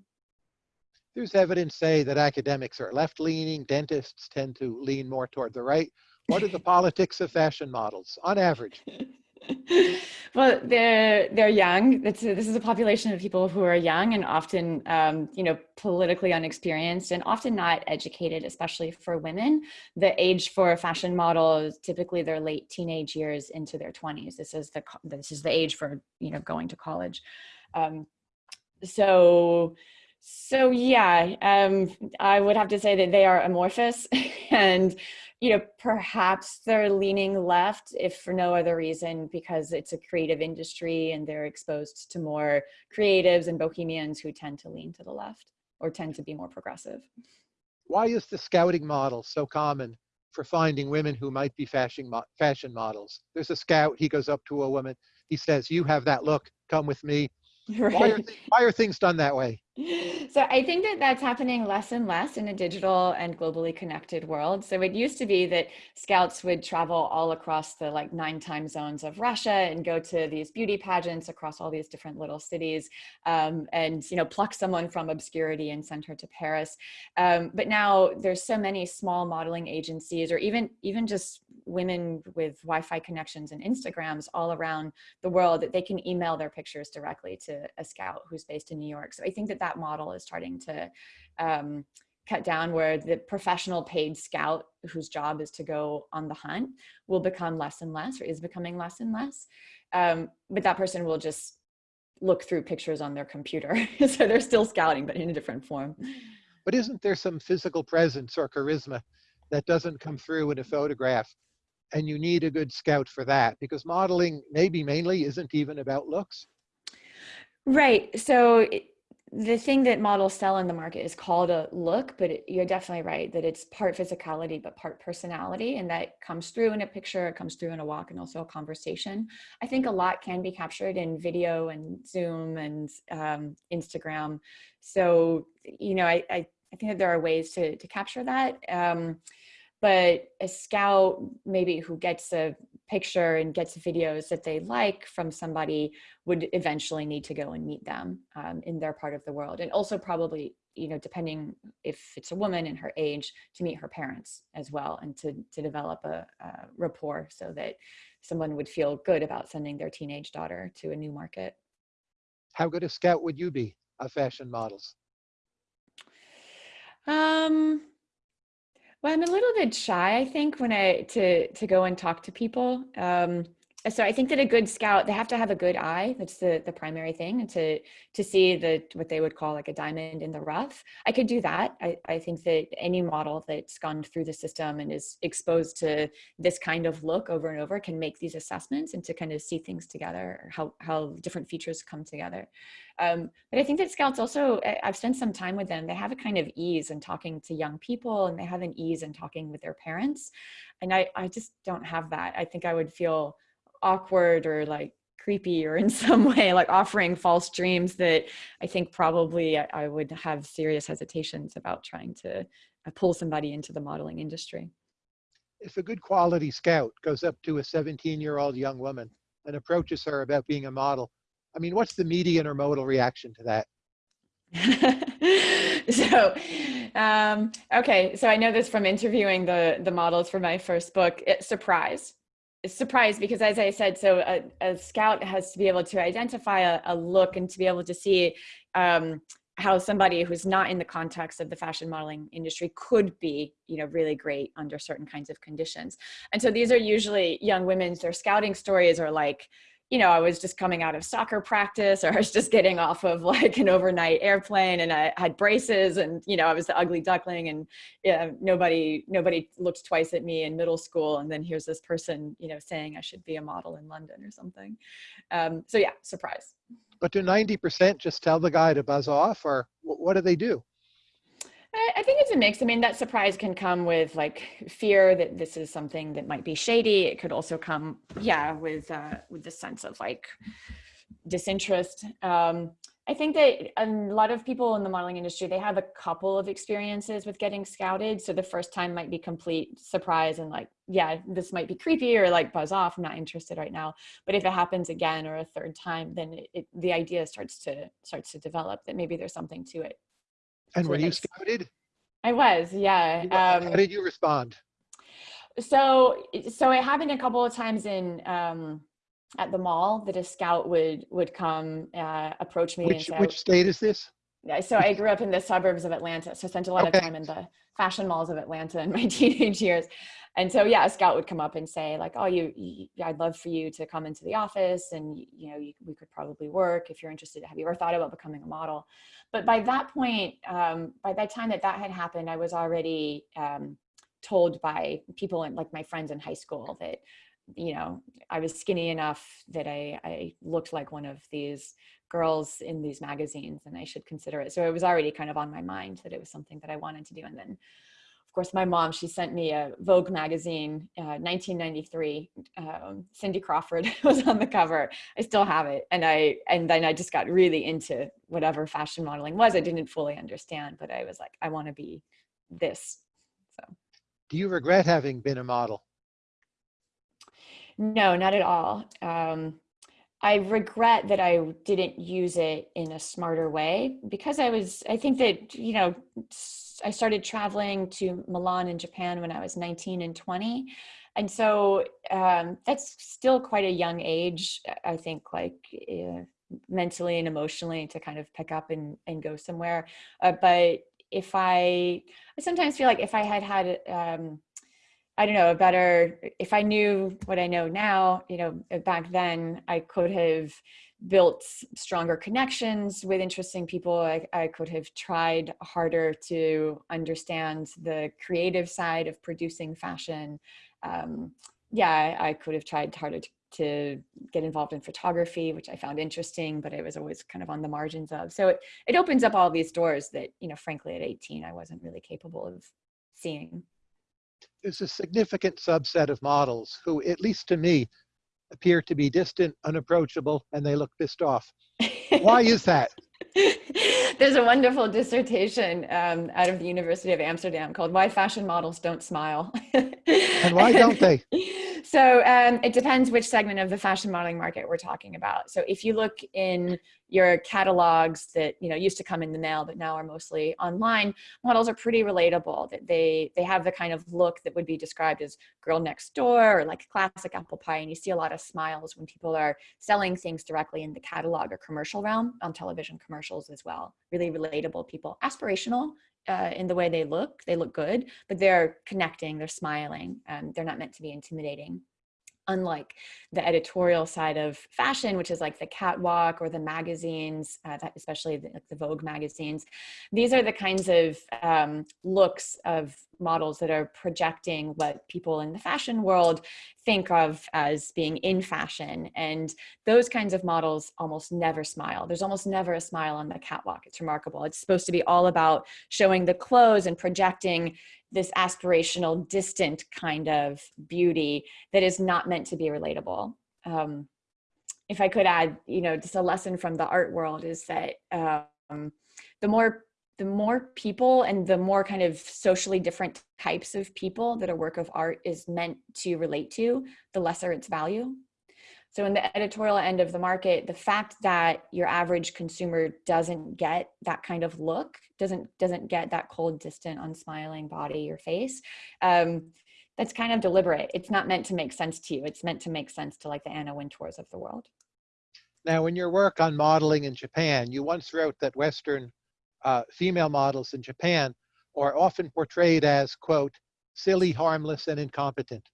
There's evidence say that academics are left leaning, dentists tend to lean more toward the right. What are the politics of fashion models on average? well, they're they're young. A, this is a population of people who are young and often, um, you know, politically unexperienced and often not educated, especially for women. The age for a fashion model is typically their late teenage years into their 20s. This is the this is the age for you know going to college. Um, so so yeah, um, I would have to say that they are amorphous and you know, perhaps they're leaning left if for no other reason because it's a creative industry and they're exposed to more creatives and bohemians who tend to lean to the left or tend to be more progressive. Why is the scouting model so common for finding women who might be fashion, mo fashion models? There's a scout, he goes up to a woman, he says, you have that look, come with me. Right. Why, are why are things done that way? So I think that that's happening less and less in a digital and globally connected world. So it used to be that scouts would travel all across the like nine time zones of Russia and go to these beauty pageants across all these different little cities um, and, you know, pluck someone from obscurity and send her to Paris. Um, but now there's so many small modeling agencies or even, even just women with Wi-Fi connections and Instagrams all around the world that they can email their pictures directly to a scout who's based in New York. So I think that that model is starting to um, cut down where the professional paid scout whose job is to go on the hunt will become less and less or is becoming less and less. Um, but that person will just look through pictures on their computer. so they're still scouting, but in a different form. But isn't there some physical presence or charisma that doesn't come through in a photograph and you need a good scout for that because modeling maybe mainly isn't even about looks. Right. So the thing that models sell in the market is called a look, but it, you're definitely right that it's part physicality, but part personality. And that comes through in a picture, it comes through in a walk and also a conversation. I think a lot can be captured in video and Zoom and um, Instagram. So, you know, I, I, I, think that there are ways to, to capture that. Um, but a scout maybe who gets a picture and gets videos that they like from somebody would eventually need to go and meet them um, in their part of the world and also probably you know, depending if it's a woman and her age, to meet her parents as well and to, to develop a, a rapport so that someone would feel good about sending their teenage daughter to a new market. How good a scout would you be of fashion models? Um, well, I'm a little bit shy, I think, when I to to go and talk to people. Um, so I think that a good scout, they have to have a good eye. That's the the primary thing, to to see the what they would call like a diamond in the rough. I could do that. I, I think that any model that's gone through the system and is exposed to this kind of look over and over can make these assessments and to kind of see things together, how how different features come together. Um, but I think that scouts also, I've spent some time with them, they have a kind of ease in talking to young people and they have an ease in talking with their parents. And I, I just don't have that. I think I would feel awkward or like creepy or in some way like offering false dreams that I think probably I, I would have serious hesitations about trying to uh, pull somebody into the modeling industry. If a good quality scout goes up to a 17 year old young woman and approaches her about being a model, I mean, what's the median or modal reaction to that? so um, okay so i know this from interviewing the the models for my first book it, surprise surprised because as I said, so a, a, scout has to be able to identify a, a look and to be able to see um, how somebody who's not in the context of the fashion modeling industry could be, you know, really great under certain kinds of conditions. And so these are usually young women's, their scouting stories are like, you know, I was just coming out of soccer practice or I was just getting off of like an overnight airplane and I had braces and, you know, I was the ugly duckling and yeah, nobody, nobody looked twice at me in middle school. And then here's this person, you know, saying I should be a model in London or something. Um, so yeah, surprise. But do 90% just tell the guy to buzz off or what do they do? I think it's a mix. I mean, that surprise can come with like fear that this is something that might be shady. It could also come, yeah, with uh, with the sense of like disinterest. Um, I think that a lot of people in the modeling industry, they have a couple of experiences with getting scouted. So the first time might be complete surprise and like, yeah, this might be creepy or like buzz off. I'm not interested right now. But if it happens again or a third time, then it, it, the idea starts to starts to develop that maybe there's something to it. And were you scouted? I was, yeah. Um, How did you respond? So, so it happened a couple of times in um, at the mall that a scout would would come uh, approach me. Which, and say, which state is this? Yeah. So I grew up in the suburbs of Atlanta, so I spent a lot okay. of time in the fashion malls of Atlanta in my teenage years. And so, yeah, a scout would come up and say like, oh, you, you I'd love for you to come into the office and, you know, you, we could probably work if you're interested. Have you ever thought about becoming a model? But by that point, um, by that time that that had happened, I was already um, told by people and like my friends in high school that, you know, I was skinny enough that I, I looked like one of these girls in these magazines and I should consider it. So it was already kind of on my mind that it was something that I wanted to do. And then of course, my mom, she sent me a Vogue magazine, uh, 1993. Um, Cindy Crawford was on the cover. I still have it. And I, and then I just got really into whatever fashion modeling was. I didn't fully understand, but I was like, I want to be this. So. Do you regret having been a model? No, not at all. Um, I regret that I didn't use it in a smarter way because I was, I think that, you know, I started traveling to Milan in Japan when I was 19 and 20. And so um, that's still quite a young age, I think, like uh, mentally and emotionally to kind of pick up and, and go somewhere. Uh, but if I, I sometimes feel like if I had had, um, I don't know, a better, if I knew what I know now, you know, back then I could have built stronger connections with interesting people. I, I could have tried harder to understand the creative side of producing fashion. Um, yeah, I, I, could have tried harder to, to, get involved in photography, which I found interesting, but it was always kind of on the margins of. So it, it opens up all these doors that, you know, frankly, at 18, I wasn't really capable of seeing. There's a significant subset of models who, at least to me, appear to be distant, unapproachable, and they look pissed off. Why is that? There's a wonderful dissertation um, out of the University of Amsterdam called Why Fashion Models Don't Smile. and why don't they? So um, it depends which segment of the fashion modeling market we're talking about. So if you look in your catalogs that you know used to come in the mail but now are mostly online, models are pretty relatable. That they they have the kind of look that would be described as girl next door or like classic apple pie, and you see a lot of smiles when people are selling things directly in the catalog or commercial realm on television commercials as well. Really relatable people, aspirational uh, in the way they look. They look good, but they're connecting, they're smiling, and they're not meant to be intimidating unlike the editorial side of fashion, which is like the catwalk or the magazines, uh, especially the, the, Vogue magazines. These are the kinds of um, looks of models that are projecting what people in the fashion world think of as being in fashion. And those kinds of models almost never smile. There's almost never a smile on the catwalk. It's remarkable. It's supposed to be all about showing the clothes and projecting this aspirational, distant kind of beauty that is not meant to be relatable. Um, if I could add, you know, just a lesson from the art world is that um, the more the more people and the more kind of socially different types of people that a work of art is meant to relate to, the lesser its value. So in the editorial end of the market, the fact that your average consumer doesn't get that kind of look, doesn't doesn't get that cold, distant, unsmiling body or face, um, that's kind of deliberate. It's not meant to make sense to you. It's meant to make sense to like the Anna Wintours of the world. Now, in your work on modeling in Japan, you once wrote that Western uh, female models in Japan are often portrayed as, quote, silly, harmless, and incompetent.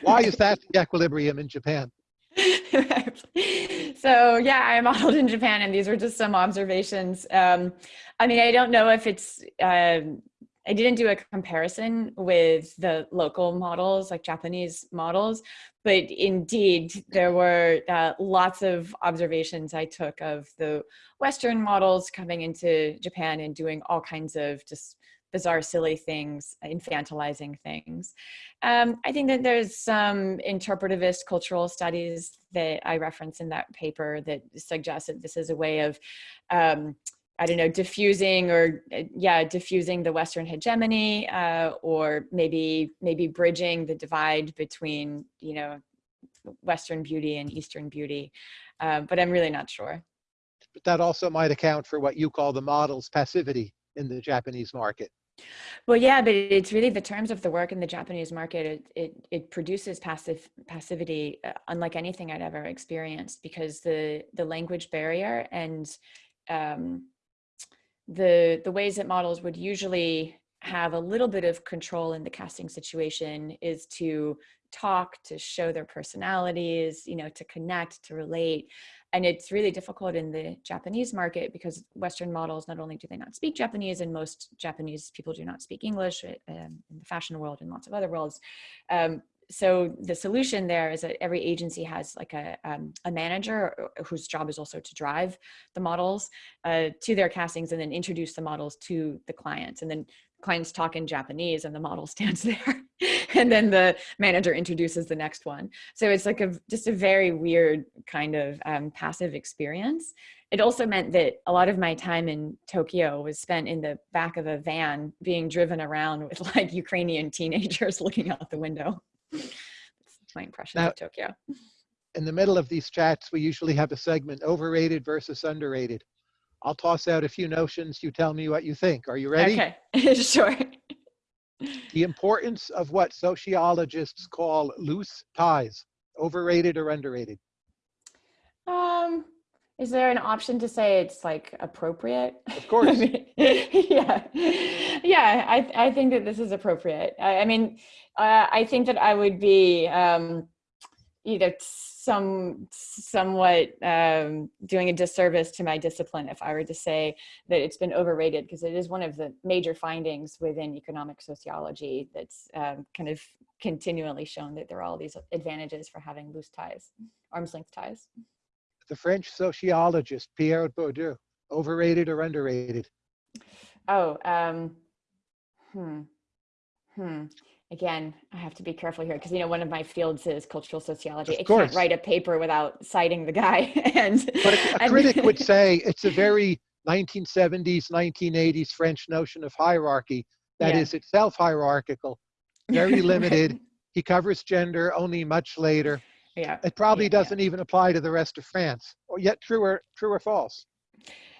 Why is that the equilibrium in Japan? so yeah, I modeled in Japan and these were just some observations. Um, I mean, I don't know if it's, uh, I didn't do a comparison with the local models, like Japanese models, but indeed there were uh, lots of observations I took of the Western models coming into Japan and doing all kinds of just bizarre, silly things, infantilizing things. Um, I think that there's some interpretivist cultural studies that I reference in that paper that suggest that this is a way of um, I don't know, diffusing or uh, yeah, diffusing the Western hegemony, uh, or maybe maybe bridging the divide between you know Western beauty and Eastern beauty, uh, but I'm really not sure. But that also might account for what you call the model's passivity in the Japanese market. Well, yeah, but it's really the terms of the work in the Japanese market. It it, it produces passive passivity, uh, unlike anything I'd ever experienced, because the the language barrier and um, the the ways that models would usually have a little bit of control in the casting situation is to talk, to show their personalities, you know, to connect, to relate and it's really difficult in the Japanese market because Western models, not only do they not speak Japanese and most Japanese people do not speak English uh, um, in the fashion world and lots of other worlds. Um, so the solution there is that every agency has like a, um, a manager whose job is also to drive the models uh, to their castings and then introduce the models to the clients. And then clients talk in Japanese and the model stands there and then the manager introduces the next one. So it's like a just a very weird kind of um, passive experience. It also meant that a lot of my time in Tokyo was spent in the back of a van being driven around with like Ukrainian teenagers looking out the window. That's my impression now, of Tokyo. In the middle of these chats, we usually have a segment overrated versus underrated. I'll toss out a few notions. You tell me what you think. Are you ready? Okay, sure. The importance of what sociologists call loose ties, overrated or underrated? Um, is there an option to say it's like appropriate? Of course. yeah, yeah. I I think that this is appropriate. I, I mean, uh, I think that I would be um, you know some somewhat um, doing a disservice to my discipline if I were to say that it's been overrated because it is one of the major findings within economic sociology that's um, kind of continually shown that there are all these advantages for having loose ties, arm's length ties. The French sociologist Pierre Bourdieu, overrated or underrated? Oh, um, hmm, hmm again, I have to be careful here because you know one of my fields is cultural sociology. Of I course. can't write a paper without citing the guy. and but a, a critic would say it's a very 1970s, 1980s French notion of hierarchy that yeah. is itself hierarchical, very limited, He covers gender only much later. Yeah. It probably Yeah, yeah. doesn't even apply to the rest of France. Or yet, true or true or false?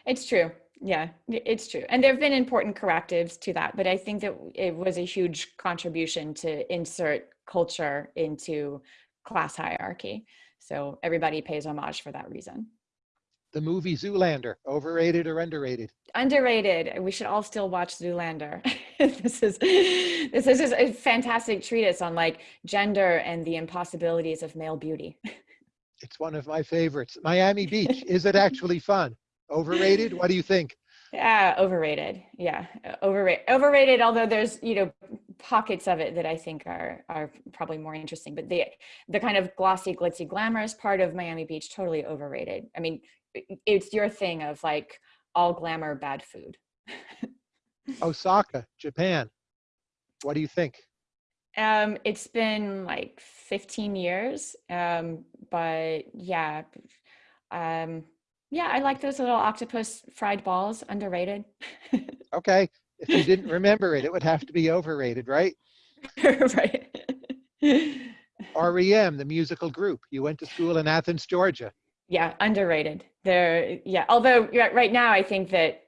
It's true. Yeah, it's true. And there have been important correctives to that, but I think that it was a huge contribution to insert culture into class hierarchy. So everybody pays homage for that reason. The movie Zoolander, overrated or underrated? Underrated. We should all still watch Zoolander. this is this is just a fantastic treatise on like gender and the impossibilities of male beauty. It's one of my favorites. Miami Beach, is it actually fun? Overrated? What do you think? Yeah, overrated. Yeah, overrated. Overrated. Although there's you know pockets of it that I think are are probably more interesting, but the the kind of glossy, glitzy, glamorous part of Miami Beach totally overrated. I mean, it's your thing of like all glamour, bad food. Osaka, Japan. What do you think? Um, it's been like 15 years, um, but yeah, um, yeah, I like those little octopus fried balls. Underrated. Okay, if you didn't remember it, it would have to be overrated, right? right. REM, the musical group. You went to school in Athens, Georgia. yeah, underrated. They're yeah. Although right now I think that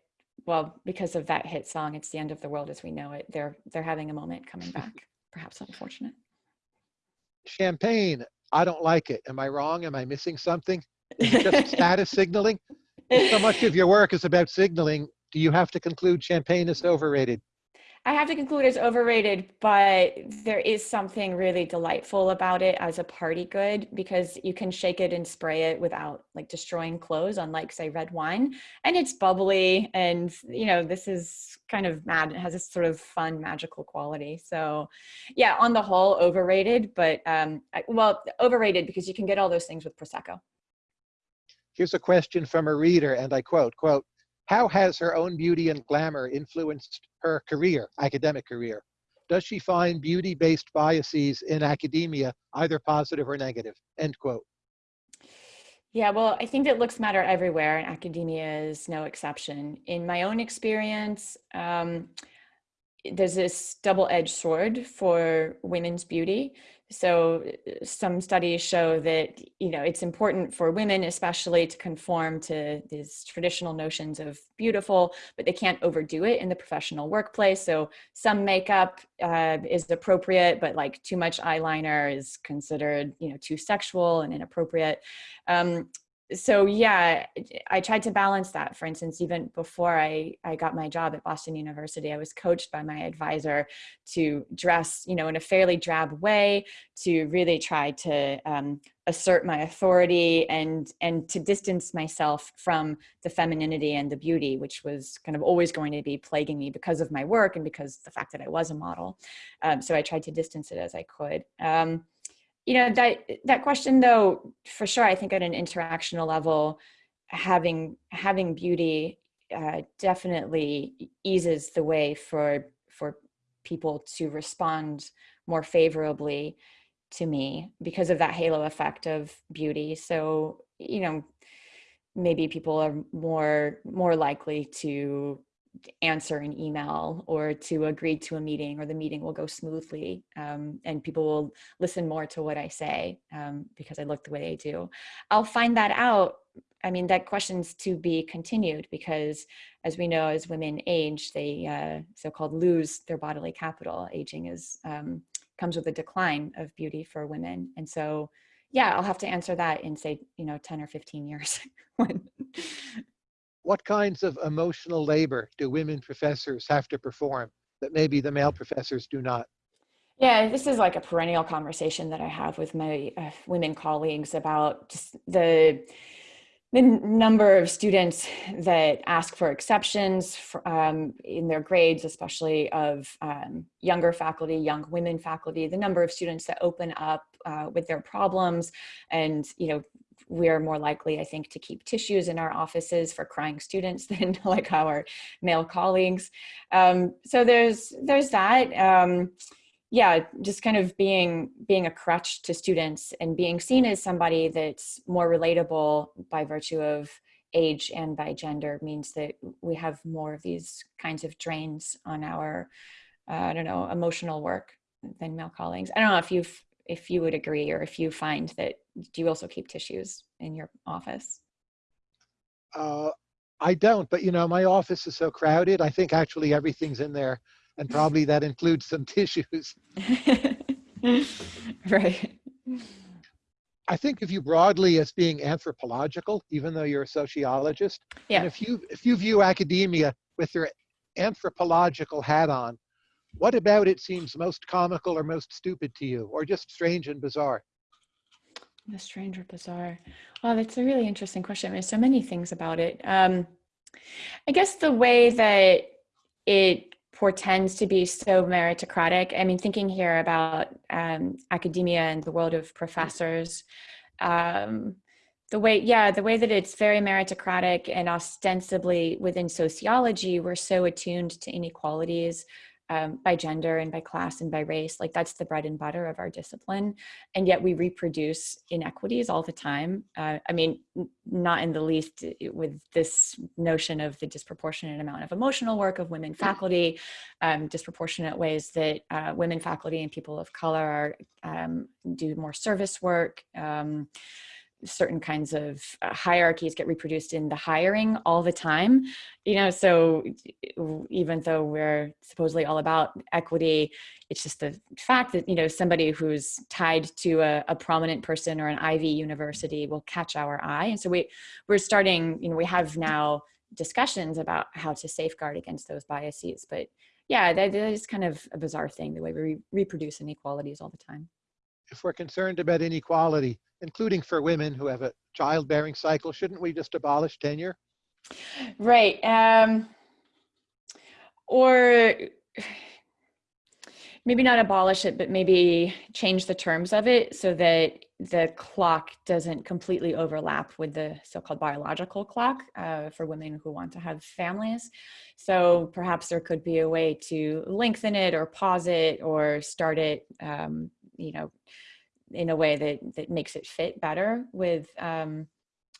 well, because of that hit song, "It's the End of the World as We Know It," they're they're having a moment coming back. Perhaps unfortunate. Champagne, I don't like it. Am I wrong? Am I missing something? Just status signaling? So much of your work is about signaling, do you have to conclude champagne is overrated? I have to conclude it's overrated, but there is something really delightful about it as a party good because you can shake it and spray it without like destroying clothes, unlike say red wine. And it's bubbly and you know, this is kind of mad. It has this sort of fun, magical quality. So yeah, on the whole, overrated, but um I- well, overrated because you can get all those things with Prosecco. Here's a question from a reader, and I quote, quote, how has her own beauty and glamour influenced her career, academic career? Does she find beauty-based biases in academia either positive or negative? End quote. Yeah, well, I think that looks matter everywhere, and academia is no exception. In my own experience, um, there's this double-edged sword for women's beauty. So uh, some studies show that you know it's important for women, especially, to conform to these traditional notions of beautiful, but they can't overdo it in the professional workplace. So some makeup uh, is appropriate, but like too much eyeliner is considered you know too sexual and inappropriate. Um, so yeah i tried to balance that for instance even before i i got my job at boston university i was coached by my advisor to dress you know in a fairly drab way to really try to um, assert my authority and and to distance myself from the femininity and the beauty which was kind of always going to be plaguing me because of my work and because the fact that i was a model. Um, so i tried to distance it as i could. Um, you know that that question though for sure i think at an interactional level having having beauty uh, definitely eases the way for for people to respond more favorably to me because of that halo effect of beauty. So you know maybe people are more more likely to answer an email or to agree to a meeting or the meeting will go smoothly um, and people will listen more to what I say um, because I look the way they do. I'll find that out. I mean, that question's to be continued because as we know, as women age, they uh, so-called lose their bodily capital. Aging is um, comes with a decline of beauty for women. And so, yeah, I'll have to answer that in say, you know, 10 or 15 years. when What kinds of emotional labor do women professors have to perform that maybe the male professors do not? Yeah, this is like a perennial conversation that I have with my uh, women colleagues about just the the number of students that ask for exceptions for, um, in their grades, especially of um, younger faculty, young women faculty, the number of students that open up uh, with their problems, and you know we're more likely, I think, to keep tissues in our offices for crying students than like our male colleagues. Um, so there's there's that. Um, yeah, just kind of being being a crutch to students and being seen as somebody that's more relatable by virtue of age and by gender means that we have more of these kinds of drains on our, uh, I don't know, emotional work. than male colleagues. I don't know if you if you would agree or if you find that do you also keep tissues in your office? Uh, I don't, but you know, my office is so crowded. I think actually everything's in there, and probably that includes some tissues. right. I think of you broadly as being anthropological, even though you're a sociologist. Yeah. And if you if you view academia with your anthropological hat on, what about it seems most comical or most stupid to you, or just strange and bizarre? The strange or bizarre. Well, that's a really interesting question. There's so many things about it. Um, I guess the way that it portends to be so meritocratic. I mean, thinking here about um, academia and the world of professors, um, the way, yeah, the way that it's very meritocratic and ostensibly within sociology, we're so attuned to inequalities um, by gender and by class and by race. Like that's the bread and butter of our discipline. And yet we reproduce inequities all the time. Uh, I mean, not in the least with this notion of the disproportionate amount of emotional work of women faculty, um, disproportionate ways that uh, women faculty and people of color are, um, do more service work. Um, certain kinds of uh, hierarchies get reproduced in the hiring all the time you know so even though we're supposedly all about equity it's just the fact that you know somebody who's tied to a, a prominent person or an ivy university will catch our eye and so we we're starting you know we have now discussions about how to safeguard against those biases but yeah that, that is kind of a bizarre thing the way we reproduce inequalities all the time. If we're concerned about inequality including for women who have a childbearing cycle, shouldn't we just abolish tenure? Right. Um, or maybe not abolish it, but maybe change the terms of it so that the clock doesn't completely overlap with the so-called biological clock uh, for women who want to have families. So perhaps there could be a way to lengthen it or pause it or start it, um, you know, in a way that that makes it fit better with um,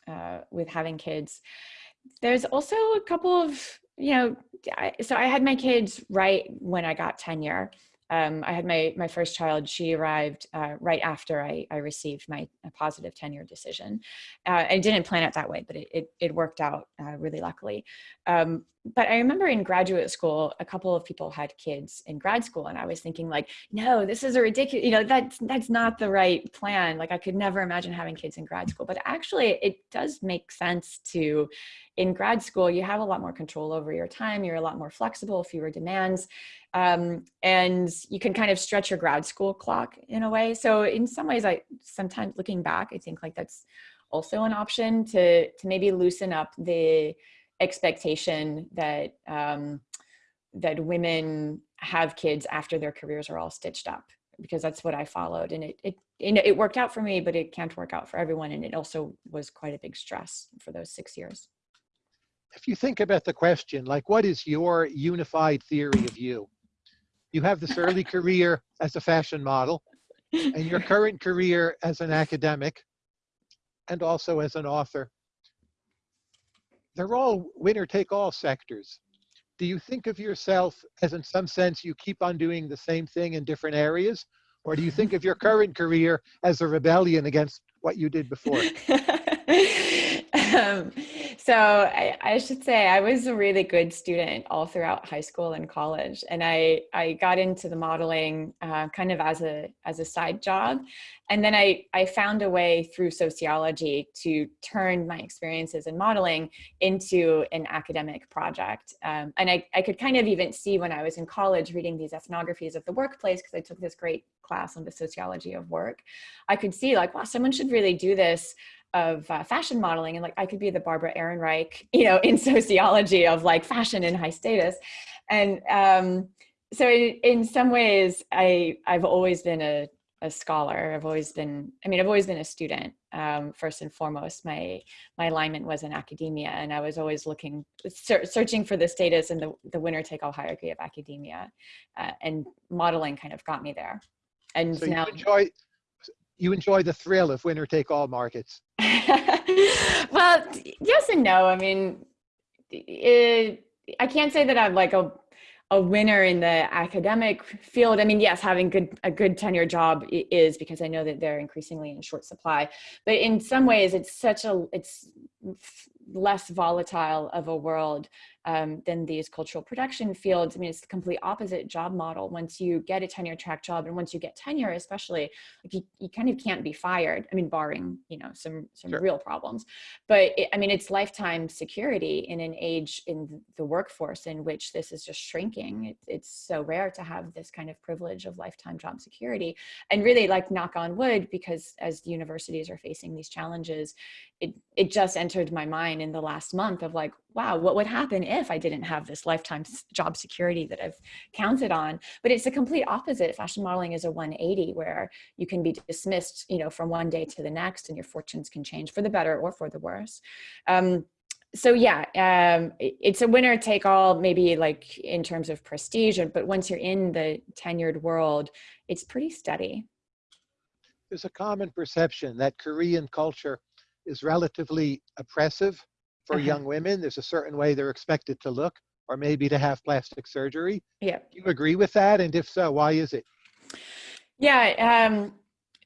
uh, with having kids. There's also a couple of you know, I, so I had my kids right when I got tenure, um, I had my, my first child, she arrived uh, right after I, I received my positive tenure decision. Uh, I didn't plan it that way, but it, it, it worked out uh, really luckily. Um, but I remember in graduate school, a couple of people had kids in grad school and I was thinking like, no, this is a ridiculous, you know, that's, that's not the right plan. Like I could never imagine having kids in grad school, but actually it does make sense to, in grad school, you have a lot more control over your time. You're a lot more flexible, fewer demands. Um, and you can kind of stretch your grad school clock in a way. So in some ways, I sometimes looking back, I think like that's also an option to, to maybe loosen up the expectation that, um, that women have kids after their careers are all stitched up because that's what I followed and it, it, it worked out for me, but it can't work out for everyone. And it also was quite a big stress for those six years. If you think about the question, like what is your unified theory of you? You have this early career as a fashion model and your current career as an academic and also as an author. They're all winner take all sectors. Do you think of yourself as in some sense you keep on doing the same thing in different areas? Or do you think of your current career as a rebellion against what you did before? um, so I, I, should say I was a really good student all throughout high school and college, and I I got into the modeling uh, kind of as a as a side job, and then I I found a way through sociology to turn my experiences in modeling into an academic project, um, and I I could kind of even see when I was in college reading these ethnographies of the workplace because I took this great class on the sociology of work, I could see like wow someone should really do this of uh, fashion modeling and like I could be the Barbara Ehrenreich, you know, in sociology of like fashion and high status. And um, so in, in some ways, I, I've always been a, a scholar. I've always been, I mean, I've always been a student um, first and foremost. My, my alignment was in academia and I was always looking, searching for the status and the, the winner take all hierarchy of academia uh, and modeling kind of got me there. And so now- you enjoy, you enjoy the thrill of winner take all markets. well, yes and no. I mean, it, I can't say that I'm like a a winner in the academic field. I mean, yes, having good a good tenure job is because I know that they're increasingly in short supply. But in some ways, it's such a it's less volatile of a world um, than these cultural production fields. I mean, it's the complete opposite job model. Once you get a tenure track job and once you get tenure, especially, like you, you kind of can't be fired. I mean, barring, you know, some, some sure. real problems. But it, I mean, it's lifetime security in an age in the workforce in which this is just shrinking. It, it's so rare to have this kind of privilege of lifetime job security. And really like knock on wood, because as universities are facing these challenges, it, it just entered my mind in the last month of like, wow, what would happen if I didn't have this lifetime job security that I've counted on? But it's the complete opposite. Fashion modeling is a 180 where you can be dismissed, you know, from one day to the next and your fortunes can change for the better or for the worse. Um, so yeah, um, it's a winner take all, maybe like in terms of prestige, but once you're in the tenured world, it's pretty steady. There's a common perception that Korean culture is relatively oppressive for uh -huh. young women. There's a certain way they're expected to look or maybe to have plastic surgery. Yeah. Do you agree with that? And if so, why is it? Yeah, um,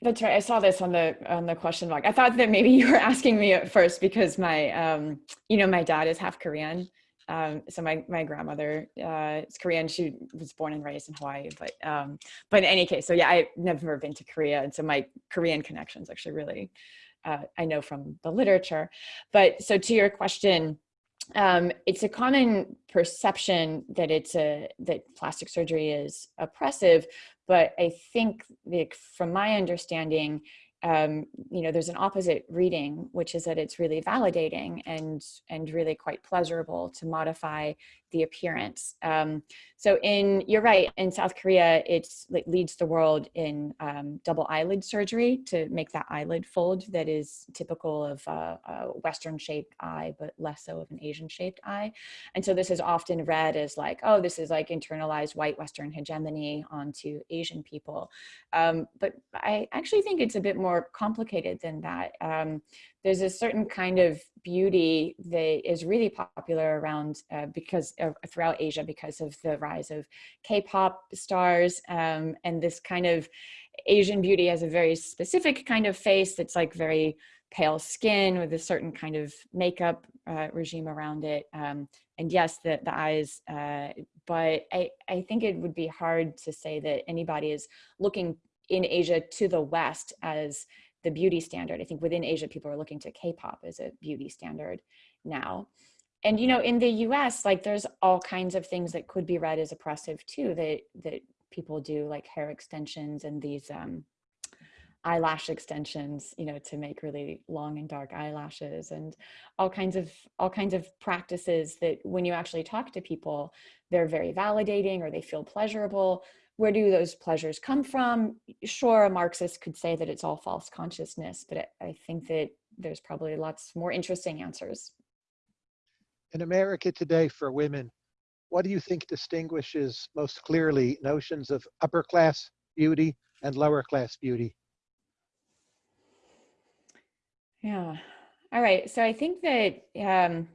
that's right. I saw this on the on the question log. I thought that maybe you were asking me at first because my um, you know my dad is half Korean. Um, so my my grandmother uh, is Korean. She was born and raised in Hawaii, but um, but in any case, so yeah, I've never been to Korea, and so my Korean connection is actually really uh, I know from the literature. But so to your question, um, it's a common perception that it's a that plastic surgery is oppressive, but I think the, from my understanding, um, you know, there's an opposite reading, which is that it's really validating and and really quite pleasurable to modify the appearance. Um, so in, you're right, in South Korea, it's, it leads the world in um, double eyelid surgery to make that eyelid fold that is typical of a, a Western shaped eye, but less so of an Asian shaped eye. And so this is often read as like, oh, this is like internalized white Western hegemony onto Asian people. Um, but I actually think it's a bit more complicated than that. There's a certain kind of beauty that is really popular around uh, because of, throughout Asia because of the rise of K-pop stars um, and this kind of Asian beauty has a very specific kind of face that's like very pale skin with a certain kind of makeup uh, regime around it. Um, and yes, the, the eyes, uh, but I, I think it would be hard to say that anybody is looking in Asia to the West as the beauty standard. I think within Asia, people are looking to K-pop as a beauty standard now. And, you know, in the US, like there's all kinds of things that could be read as oppressive too, that, that people do like hair extensions and these um, eyelash extensions, you know, to make really long and dark eyelashes and all kinds of, all kinds of practices that when you actually talk to people, they're very validating or they feel pleasurable, where do those pleasures come from? Sure, a Marxist could say that it's all false consciousness, but I think that there's probably lots more interesting answers. In America today for women, what do you think distinguishes most clearly notions of upper class beauty and lower class beauty? Yeah, all right. So I think that um,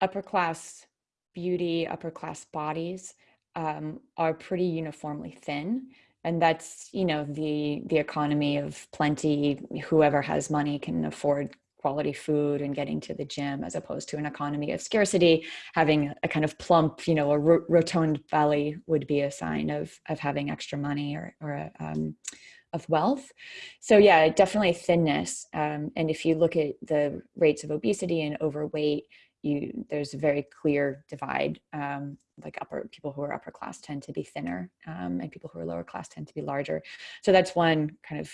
upper class beauty, upper class bodies um, are pretty uniformly thin. And that's, you know, the, the economy of plenty, whoever has money can afford quality food and getting to the gym as opposed to an economy of scarcity having a kind of plump you know a rotund belly would be a sign of of having extra money or, or a, um, of wealth so yeah definitely thinness um, and if you look at the rates of obesity and overweight you there's a very clear divide um, like upper people who are upper class tend to be thinner um, and people who are lower class tend to be larger. So that's one kind of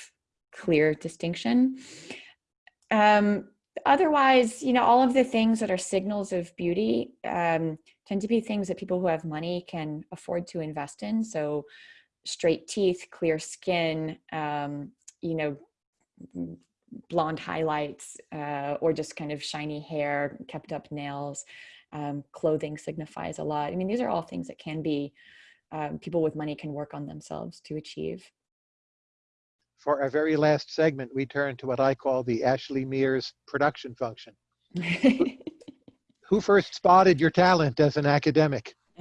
clear distinction. Um, otherwise you know all of the things that are signals of beauty um, tend to be things that people who have money can afford to invest in. So straight teeth clear skin um, you know blonde highlights uh, or just kind of shiny hair, kept up nails, um, clothing signifies a lot. I mean, these are all things that can be, um, people with money can work on themselves to achieve. For our very last segment, we turn to what I call the Ashley Mears production function. who, who first spotted your talent as an academic?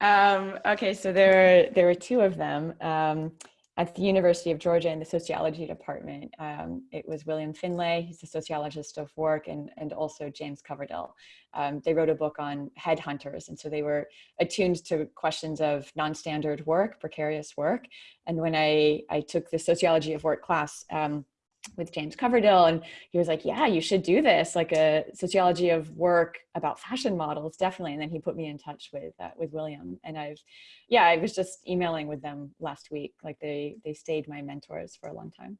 um, okay, so there, there were two of them. At the University of Georgia in the sociology department. Um, it was William Finlay, he's a sociologist of work, and, and also James Coverdill. Um, they wrote a book on headhunters, and so they were attuned to questions of non-standard work, precarious work. And when I, I took the sociology of work class, um, with James Coverdill and he was like, yeah, you should do this, like a sociology of work about fashion models, definitely. And then he put me in touch with uh, with William and I've, yeah, I was just emailing with them last week. Like they, they stayed my mentors for a long time.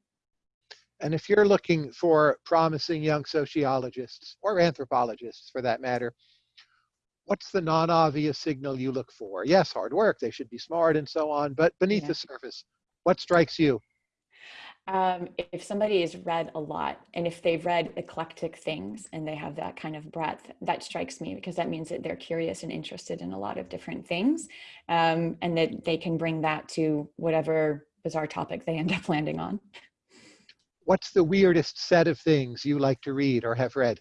And if you're looking for promising young sociologists or anthropologists for that matter, what's the non-obvious signal you look for? Yes, hard work, they should be smart and so on, but beneath yeah. the surface, what strikes you? Um, if somebody has read a lot and if they've read eclectic things and they have that kind of breadth, that strikes me because that means that they're curious and interested in a lot of different things um, and that they can bring that to whatever bizarre topic they end up landing on. What's the weirdest set of things you like to read or have read?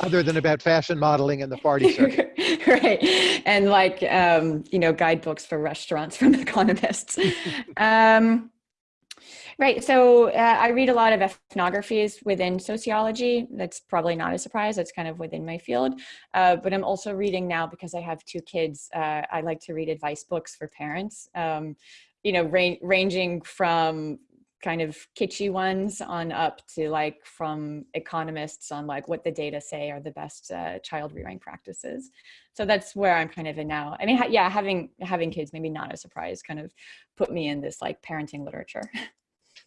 Other than about fashion modeling and the party circuit. right. And like, um, you know, guidebooks for restaurants from economists. um, Right. So uh, I read a lot of ethnographies within sociology. That's probably not a surprise. That's kind of within my field. Uh, but I'm also reading now because I have two kids. Uh, I like to read advice books for parents, um, you know, ra ranging from kind of kitschy ones on up to like from economists on like what the data say are the best uh, child rearing practices. So that's where I'm kind of in now. I mean, ha yeah, having having kids, maybe not a surprise, kind of put me in this like parenting literature.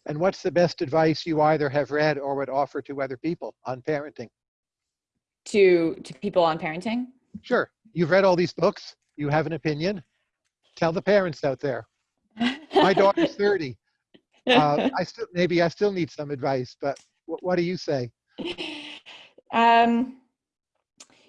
And what's the best advice you either have read or would offer to other people on parenting? To, to people on parenting? Sure. You've read all these books. You have an opinion. Tell the parents out there. My daughter's 30. Uh, I still, maybe I still need some advice, but what, what do you say? Um,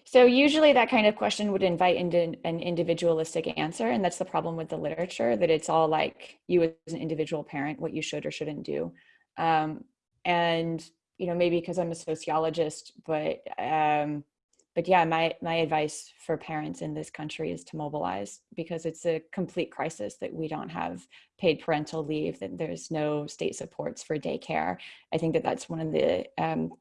so usually that kind of question would invite into an individualistic answer. And that's the problem with the literature that it's all like you as an individual parent, what you should or shouldn't do. Um, and, you know, maybe because I'm a sociologist, but, um, but yeah, my, my advice for parents in this country is to mobilize because it's a complete crisis that we don't have paid parental leave, that there's no state supports for daycare. I think that that's one of the um,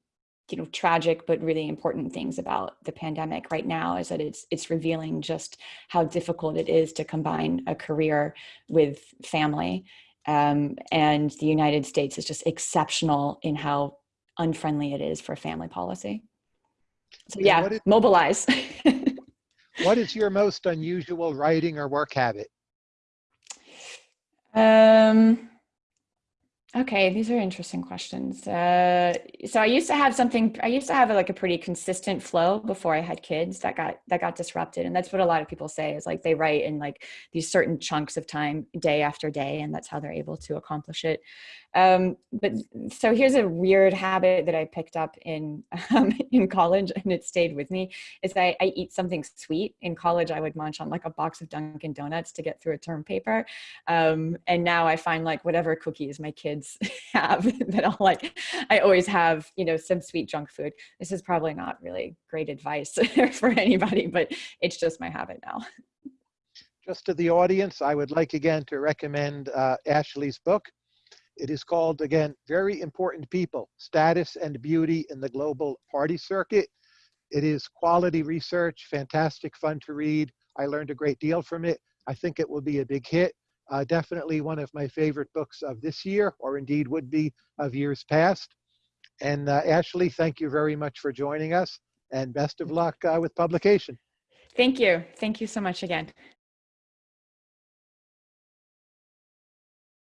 you know tragic but really important things about the pandemic right now is that it's it's revealing just how difficult it is to combine a career with family. Um, and the united states is just exceptional in how unfriendly it is for family policy. So yeah is, mobilize. what is your most unusual writing or work habit? Um Okay, these are interesting questions. Uh, so I used to have something. I used to have like a pretty consistent flow before I had kids. That got that got disrupted, and that's what a lot of people say is like they write in like these certain chunks of time, day after day, and that's how they're able to accomplish it. Um, but so here's a weird habit that I picked up in um, in college, and it stayed with me. Is I, I eat something sweet. In college, I would munch on like a box of Dunkin' Donuts to get through a term paper, um, and now I find like whatever cookies my kids have that I'll like. I always have you know some sweet junk food. This is probably not really great advice for anybody, but it's just my habit now. Just to the audience, I would like again to recommend uh, Ashley's book. It is called, again, Very Important People, Status and Beauty in the Global Party Circuit. It is quality research, fantastic fun to read. I learned a great deal from it. I think it will be a big hit. Uh, definitely one of my favorite books of this year, or indeed would be of years past. And uh, Ashley, thank you very much for joining us and best of luck uh, with publication. Thank you. Thank you so much again.